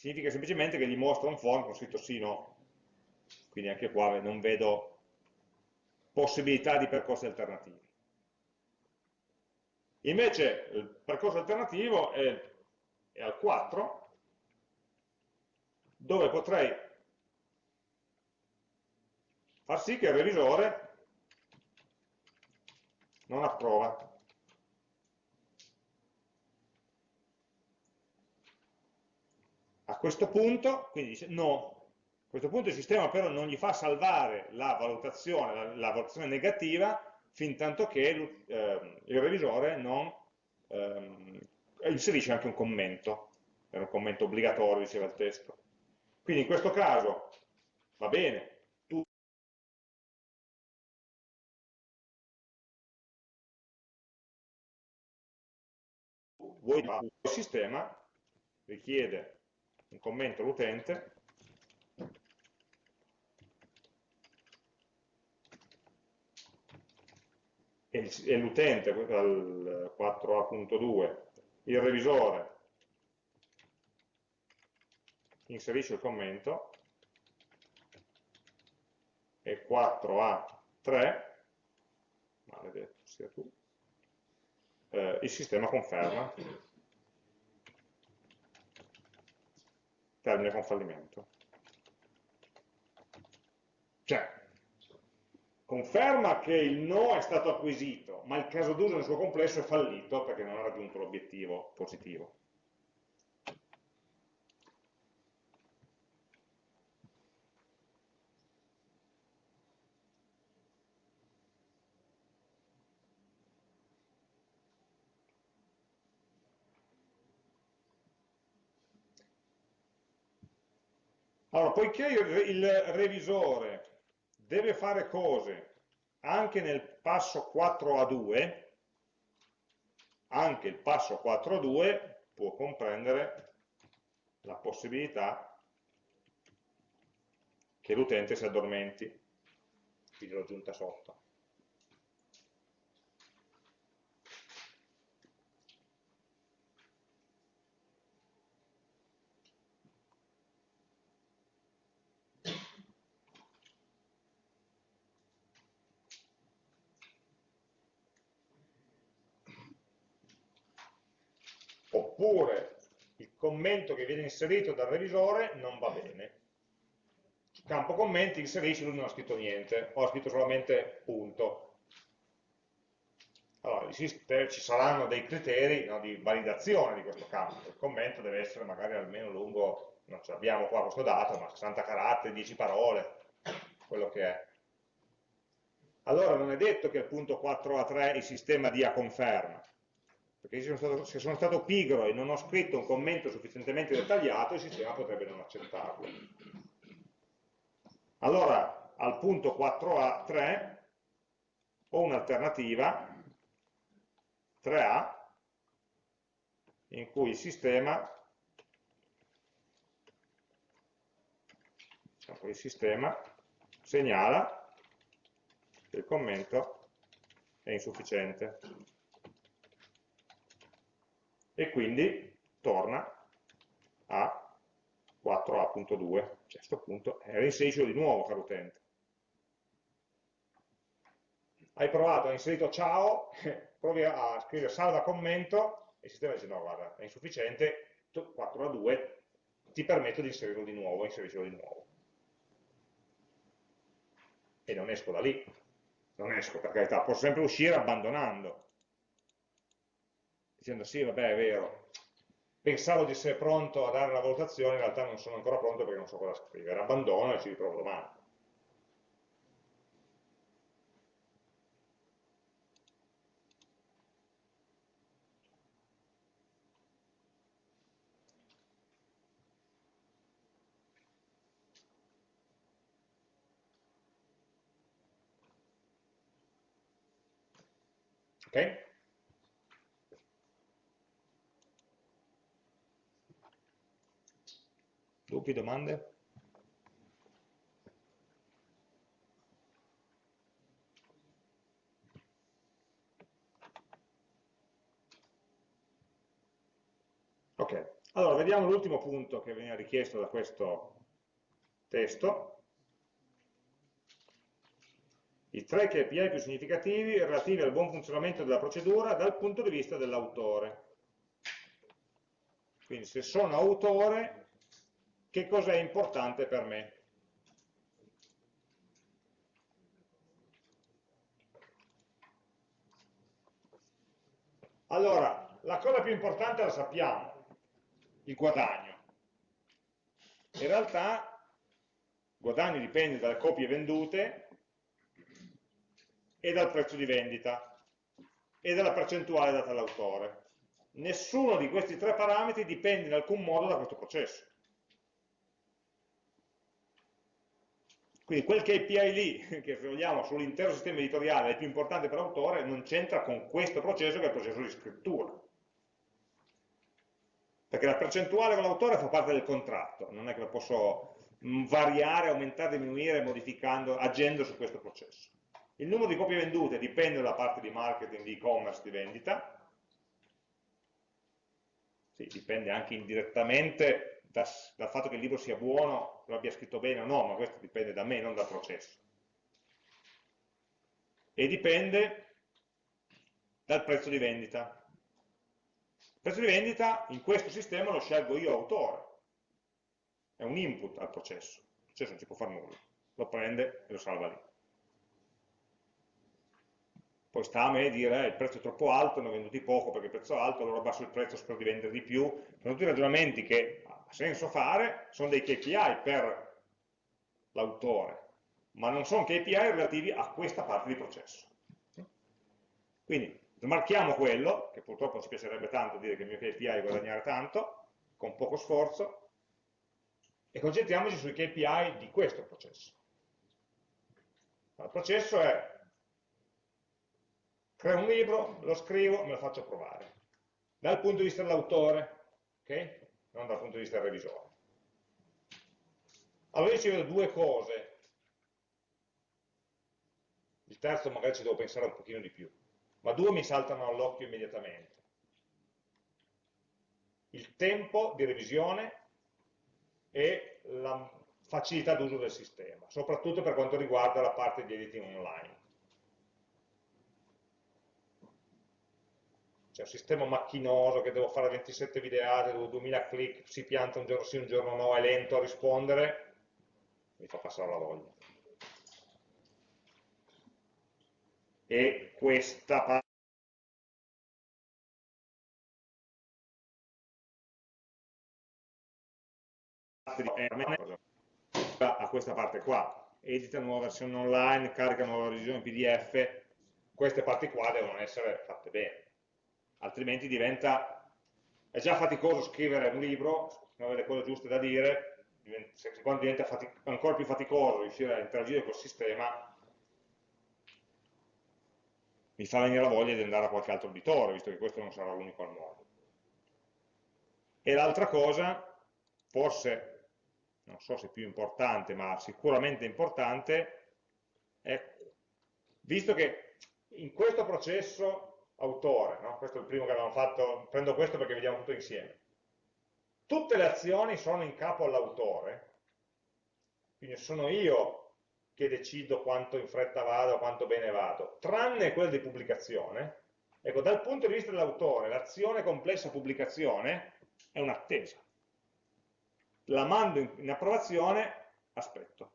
significa semplicemente che gli mostra un form con scritto sì no quindi anche qua non vedo possibilità di percorsi alternativi invece il percorso alternativo è, è al 4 dove potrei far sì che il revisore non approva. A questo punto, quindi dice no, a questo punto il sistema però non gli fa salvare la valutazione, la, la valutazione negativa, fin tanto che eh, il revisore non ehm, inserisce anche un commento, era un commento obbligatorio, diceva il testo. Quindi in questo caso va bene, tu vuoi il sistema, richiede un commento all'utente, e l'utente dal 4a.2 il revisore inserisce il commento e 4a3 maledetto sia tu eh, il sistema conferma. Termine con fallimento. Cioè conferma che il no è stato acquisito, ma il caso d'uso nel suo complesso è fallito perché non ha raggiunto l'obiettivo positivo. Allora, poiché il revisore deve fare cose anche nel passo 4 a 2, anche il passo 4 a 2 può comprendere la possibilità che l'utente si addormenti, quindi l'ho aggiunta sotto. oppure il commento che viene inserito dal revisore non va bene. Campo commenti inserisci, lui non ha scritto niente, o ha scritto solamente punto. Allora, ci saranno dei criteri no, di validazione di questo campo. Il commento deve essere magari almeno lungo, non ce l'abbiamo qua questo dato, ma 60 caratteri, 10 parole, quello che è. Allora non è detto che il punto 4a3 il sistema dia conferma, perché se sono, stato, se sono stato pigro e non ho scritto un commento sufficientemente dettagliato, il sistema potrebbe non accettarlo. Allora, al punto 4A3 ho un'alternativa 3A in cui il sistema diciamo, il sistema segnala che il commento è insufficiente e quindi torna a 4a.2, cioè a questo punto eh, reinseriscilo di nuovo, caro utente. Hai provato, hai inserito ciao, provi a scrivere salva commento, e il sistema dice no, guarda, è insufficiente, 4 a 2, ti permetto di inserirlo di nuovo, inseriscilo di nuovo. E non esco da lì, non esco per carità, posso sempre uscire abbandonando, dicendo sì, vabbè, è vero, pensavo di essere pronto a dare una valutazione, in realtà non sono ancora pronto perché non so cosa scrivere, abbandono e ci riprovo domani. Ok? Dubbi, domande? Ok, allora vediamo l'ultimo punto che veniva richiesto da questo testo. I tre KPI più significativi relativi al buon funzionamento della procedura dal punto di vista dell'autore. Quindi se sono autore che cos'è importante per me. Allora, la cosa più importante la sappiamo, il guadagno. In realtà il guadagno dipende dalle copie vendute e dal prezzo di vendita e dalla percentuale data all'autore. Nessuno di questi tre parametri dipende in alcun modo da questo processo. Quindi quel KPI lì, che se vogliamo sull'intero sistema editoriale è più importante per l'autore, non c'entra con questo processo che è il processo di scrittura. perché la percentuale con l'autore fa parte del contratto, non è che lo posso mm, variare, aumentare, diminuire, modificando, agendo su questo processo. Il numero di copie vendute dipende dalla parte di marketing, di e-commerce, di vendita, sì, dipende anche indirettamente da, dal fatto che il libro sia buono, lo abbia scritto bene o no, ma questo dipende da me, non dal processo. E dipende dal prezzo di vendita. Il prezzo di vendita in questo sistema lo scelgo io autore, è un input al processo, il processo non ci può fare nulla, lo prende e lo salva lì. Poi sta a me dire eh, il prezzo è troppo alto, ne ho venduti poco perché il prezzo è alto, allora basso il prezzo, spero di vendere di più. Sono tutti ragionamenti che senso fare, sono dei KPI per l'autore, ma non sono KPI relativi a questa parte di processo. Quindi smarchiamo quello, che purtroppo ci piacerebbe tanto dire che il mio KPI è guadagnare tanto, con poco sforzo, e concentriamoci sui KPI di questo processo. Il processo è creo un libro, lo scrivo, me lo faccio provare. Dal punto di vista dell'autore, ok? Non dal punto di vista del revisore. Allora io ci vedo due cose. Il terzo magari ci devo pensare un pochino di più, ma due mi saltano all'occhio immediatamente. Il tempo di revisione e la facilità d'uso del sistema, soprattutto per quanto riguarda la parte di editing online. C'è un sistema macchinoso che devo fare 27 videate, devo 2000 click, si pianta un giorno sì, un giorno no, è lento a rispondere, mi fa passare la voglia. E questa parte a questa parte qua. Edita nuova versione online, carica nuova revisione PDF queste parti qua devono essere fatte bene altrimenti diventa, è già faticoso scrivere un libro, non avere le cose giuste da dire, quando diventa ancora più faticoso riuscire a interagire col sistema, mi fa venire la voglia di andare a qualche altro editore, visto che questo non sarà l'unico al mondo. E l'altra cosa, forse, non so se più importante, ma sicuramente importante, è, visto che in questo processo autore, no? questo è il primo che abbiamo fatto, prendo questo perché vediamo tutto insieme. Tutte le azioni sono in capo all'autore, quindi sono io che decido quanto in fretta vado, quanto bene vado, tranne quelle di pubblicazione. Ecco, dal punto di vista dell'autore, l'azione complessa pubblicazione è un'attesa. La mando in approvazione, aspetto.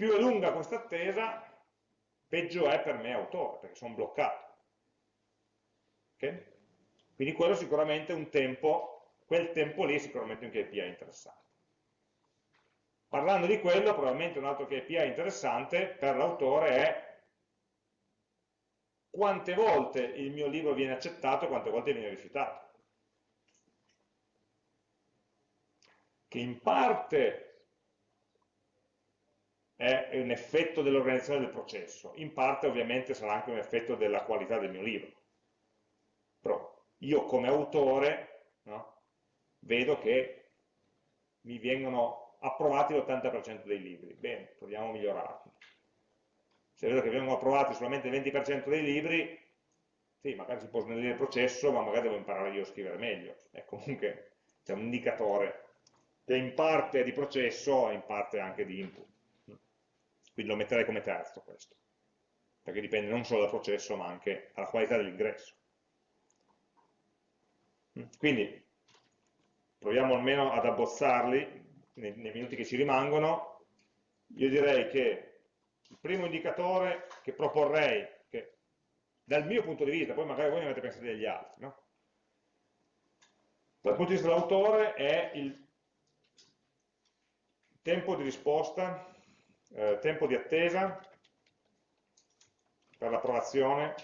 Più è lunga questa attesa, peggio è per me autore, perché sono bloccato. Okay? Quindi quello sicuramente è un tempo, quel tempo lì è sicuramente un KPI interessante. Parlando di quello, probabilmente un altro KPI interessante per l'autore è quante volte il mio libro viene accettato e quante volte viene rifiutato. Che in parte è un effetto dell'organizzazione del processo, in parte ovviamente sarà anche un effetto della qualità del mio libro. Però io come autore no, vedo che mi vengono approvati l'80% dei libri, bene, proviamo a migliorarli. Se vedo che vengono approvati solamente il 20% dei libri, sì, magari si può snellire il processo, ma magari devo imparare io a scrivere meglio. È comunque c'è un indicatore che in parte è di processo in parte anche di input. Quindi lo metterei come terzo questo, perché dipende non solo dal processo ma anche dalla qualità dell'ingresso. Mm, quindi proviamo almeno ad abbozzarli nei, nei minuti che ci rimangono. Io direi che il primo indicatore che proporrei, che dal mio punto di vista, poi magari voi ne avete pensato degli altri, no? dal punto di vista dell'autore è il tempo di risposta eh, tempo di attesa per l'approvazione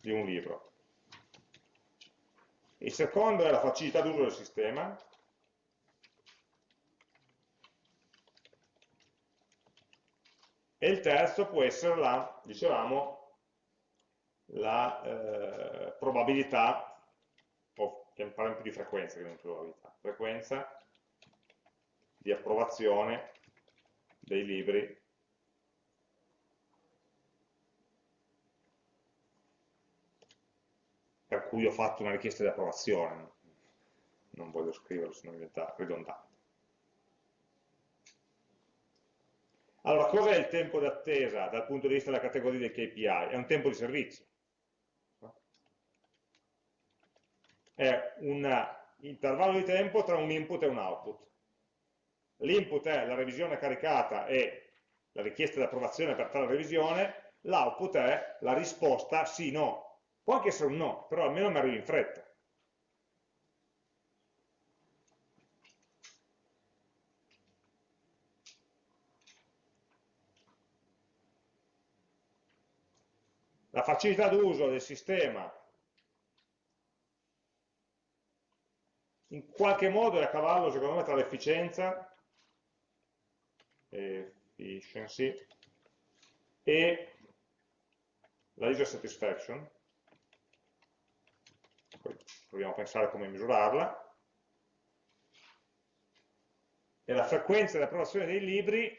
di un libro. Il secondo è la facilità d'uso del sistema, e il terzo può essere la, dicevamo, la eh, probabilità, o parliamo più di frequenza che non probabilità, frequenza di approvazione dei libri per cui ho fatto una richiesta di approvazione. Non voglio scriverlo, se no diventa ridondante. Allora, cos'è il tempo d'attesa dal punto di vista della categoria dei KPI? È un tempo di servizio. È un intervallo di tempo tra un input e un output. L'input è la revisione caricata e la richiesta di approvazione per tale revisione, l'output è la risposta sì-no. Può anche essere un no, però almeno mi arrivi in fretta. la facilità d'uso del sistema in qualche modo è a cavallo secondo me tra l'efficienza efficiency e la user satisfaction. Poi proviamo a pensare come misurarla. E la frequenza di approvazione dei libri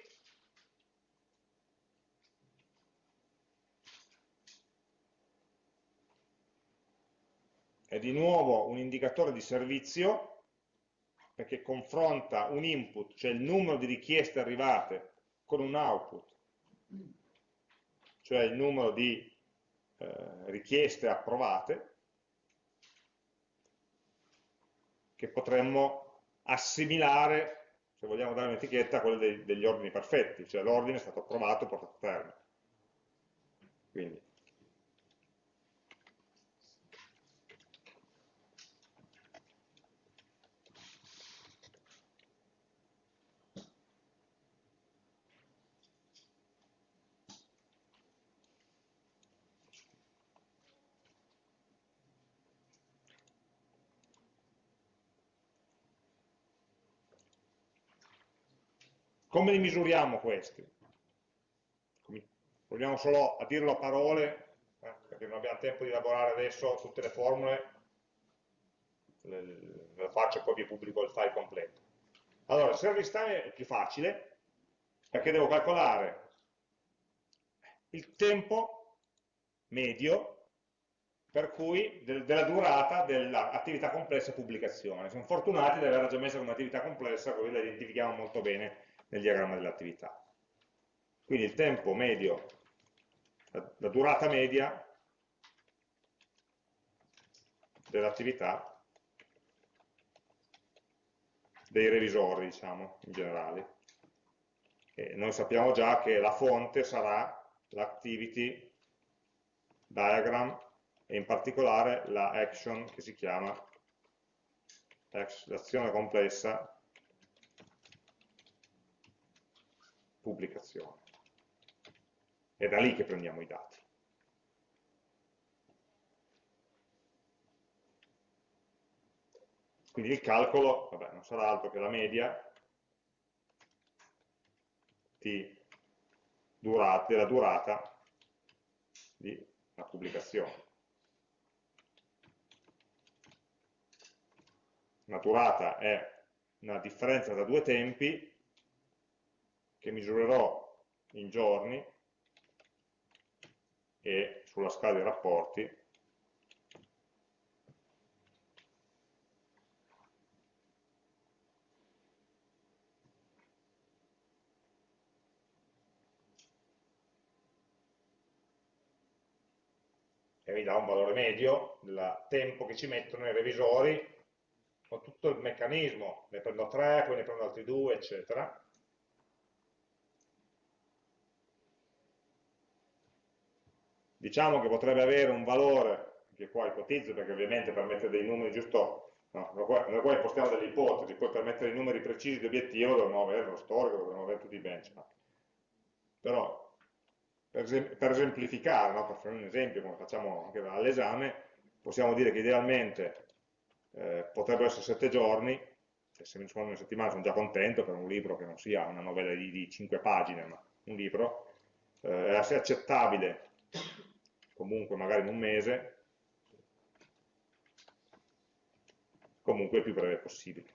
è di nuovo un indicatore di servizio perché confronta un input, cioè il numero di richieste arrivate, con un output, cioè il numero di eh, richieste approvate, che potremmo assimilare, se vogliamo dare un'etichetta, a quella dei, degli ordini perfetti, cioè l'ordine è stato approvato e portato a termine. Quindi Come li misuriamo questi? Proviamo solo a dirlo a parole, eh, perché non abbiamo tempo di elaborare adesso tutte le formule, le, le faccio e poi vi pubblico il file completo. Allora, il service time è più facile, perché devo calcolare il tempo medio per cui del, della durata dell'attività complessa pubblicazione. Siamo fortunati di averla già messa come attività complessa, così la identifichiamo molto bene nel diagramma dell'attività. Quindi il tempo medio, la, la durata media dell'attività dei revisori, diciamo, in generale. E noi sappiamo già che la fonte sarà l'activity diagram e in particolare la action che si chiama l'azione complessa pubblicazione. È da lì che prendiamo i dati. Quindi il calcolo vabbè, non sarà altro che la media di durata, della durata di una pubblicazione. Una durata è una differenza tra due tempi che misurerò in giorni e sulla scala dei rapporti e mi dà un valore medio del tempo che ci mettono i revisori con tutto il meccanismo, ne prendo tre, poi ne prendo altri due, eccetera, diciamo che potrebbe avere un valore, che qua ipotizzo perché ovviamente per mettere dei numeri giusto, no, noi qua impostiamo delle ipotesi, poi per mettere i numeri precisi di obiettivo dovremmo avere lo storico, dovremmo avere tutti i benchmark. Però, per, per esemplificare, no, per fare un esempio, come facciamo anche all'esame, possiamo dire che idealmente eh, potrebbero essere 7 giorni, cioè se mi rispondono una settimana sono già contento per un libro che non sia una novella di, di 5 pagine, ma un libro, eh, è accettabile, comunque magari in un mese, comunque il più breve possibile.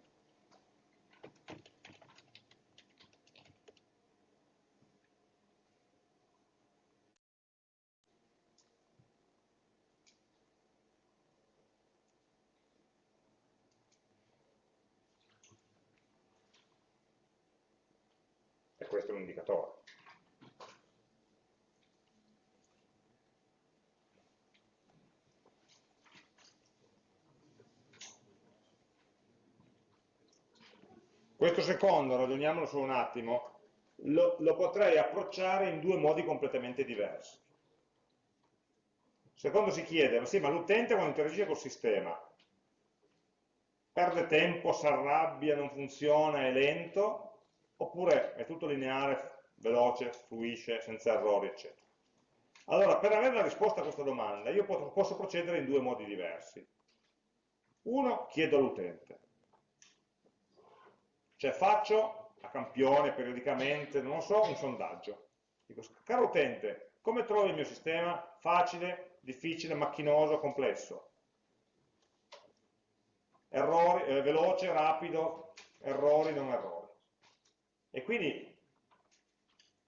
Questo è un indicatore. Questo secondo, ragioniamolo solo un attimo, lo, lo potrei approcciare in due modi completamente diversi. Secondo si chiede, ma sì, ma l'utente quando interagisce col sistema perde tempo, si arrabbia, non funziona, è lento, oppure è tutto lineare, veloce, fluisce, senza errori, eccetera. Allora, per avere la risposta a questa domanda, io posso procedere in due modi diversi. Uno, chiedo all'utente. Cioè faccio a campione, periodicamente, non lo so, un sondaggio. Dico, caro utente, come trovi il mio sistema? Facile, difficile, macchinoso, complesso? Errori, eh, veloce, rapido, errori, non errori. E quindi,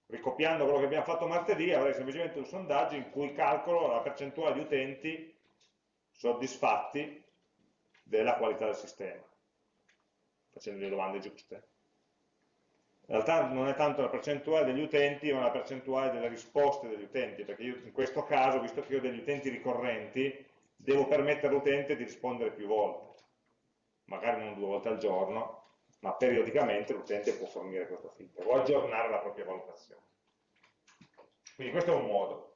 ricopiando quello che abbiamo fatto martedì, avrei semplicemente un sondaggio in cui calcolo la percentuale di utenti soddisfatti della qualità del sistema facendo le domande giuste. In realtà non è tanto la percentuale degli utenti, ma la percentuale delle risposte degli utenti, perché io in questo caso, visto che ho degli utenti ricorrenti, devo permettere all'utente di rispondere più volte, magari non due volte al giorno, ma periodicamente l'utente può fornire questo feedback, o aggiornare la propria valutazione. Quindi questo è un modo.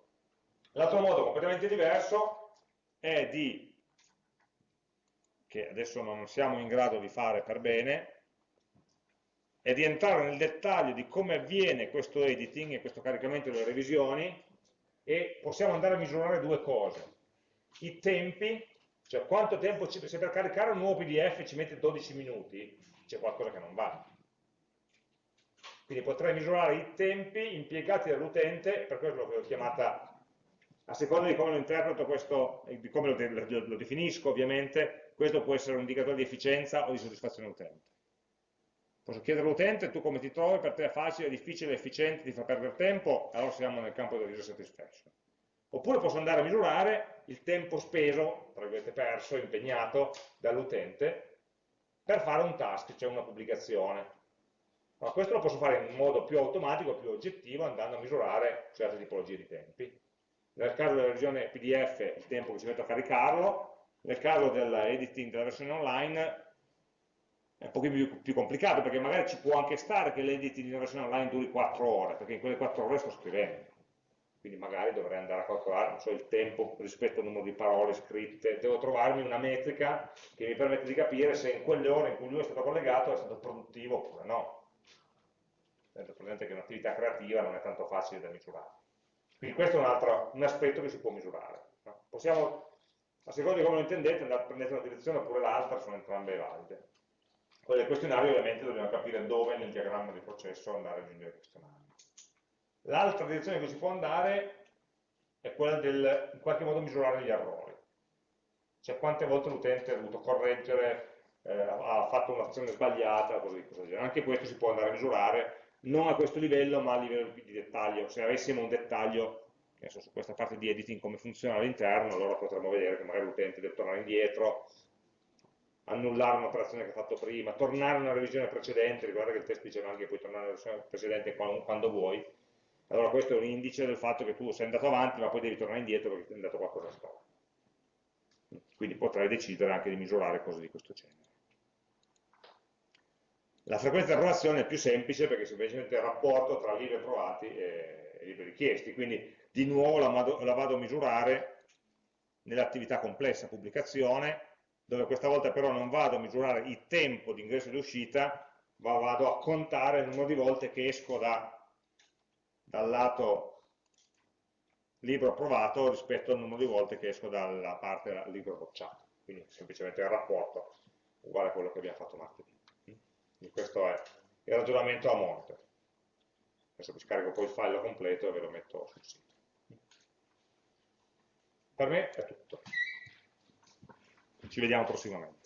L'altro modo completamente diverso è di che adesso non siamo in grado di fare per bene, è di entrare nel dettaglio di come avviene questo editing e questo caricamento delle revisioni e possiamo andare a misurare due cose. I tempi, cioè quanto tempo ci, se per caricare un nuovo PDF ci mette 12 minuti, c'è qualcosa che non va. Quindi potrei misurare i tempi impiegati dall'utente, per questo l'ho chiamata a seconda di come lo interpreto questo, di come lo, lo, lo, definisco ovviamente, questo può essere un indicatore di efficienza o di soddisfazione utente. Posso chiedere all'utente, tu come ti trovi, per te è facile, difficile, efficiente, ti fa perdere tempo, allora siamo nel campo del user satisfaction. Oppure posso andare a misurare il tempo speso, tra virgolette perso, impegnato dall'utente per fare un task, cioè una pubblicazione. Ma questo lo posso fare in modo più automatico, più oggettivo, andando a misurare certe tipologie di tempi nel caso della versione PDF il tempo che ci mette a caricarlo, nel caso dell'editing della versione online è un pochino più, più, complicato perché magari ci può anche stare che l'editing della versione online duri 4 ore, perché in quelle 4 ore sto scrivendo. Quindi magari dovrei andare a calcolare so, il tempo rispetto al numero di parole scritte, devo trovarmi una metrica che mi permette di capire se in quelle ore in cui lui è stato collegato è stato produttivo oppure no. Tenete presente che un'attività creativa non è tanto facile da misurare. Quindi questo è un, altro, un aspetto che si può misurare. No? Possiamo, a seconda di come lo intendete, andare, prendere una direzione oppure l'altra, sono entrambe valide. Quello del questionario ovviamente dobbiamo capire dove nel diagramma di processo andare a aggiungere il questionario. L'altra direzione che si può andare è quella del, in qualche modo, misurare gli errori. Cioè quante volte l'utente ha dovuto correggere, eh, ha fatto un'azione sbagliata, così, così. Anche questo si può andare a misurare non a questo livello ma a livello di dettaglio, se avessimo un dettaglio so, su questa parte di editing come funziona all'interno, allora potremmo vedere che magari l'utente deve tornare indietro, annullare un'operazione che ha fatto prima, tornare a una revisione precedente, riguarda che il test diceva anche che puoi tornare a una revisione precedente quando, vuoi, allora questo è un indice del fatto che tu sei andato avanti ma poi devi tornare indietro perché è andato qualcosa storto. Quindi potrei decidere anche di misurare cose di questo genere. La frequenza di approvazione è più semplice perché semplicemente il rapporto tra libri approvati e, libri richiesti, quindi di nuovo la, vado, la vado a misurare nell'attività complessa pubblicazione, dove questa volta però non vado a misurare il tempo di ingresso e di uscita, ma vado a contare il numero di volte che esco da, dal lato libro approvato rispetto al numero di volte che esco dalla parte libro bocciato. Quindi semplicemente il rapporto uguale a quello che abbiamo fatto martedì. Quindi questo è il ragionamento a monte. Adesso mi scarico poi il file completo e ve lo metto sul sito. Per me è tutto. Ci vediamo prossimamente.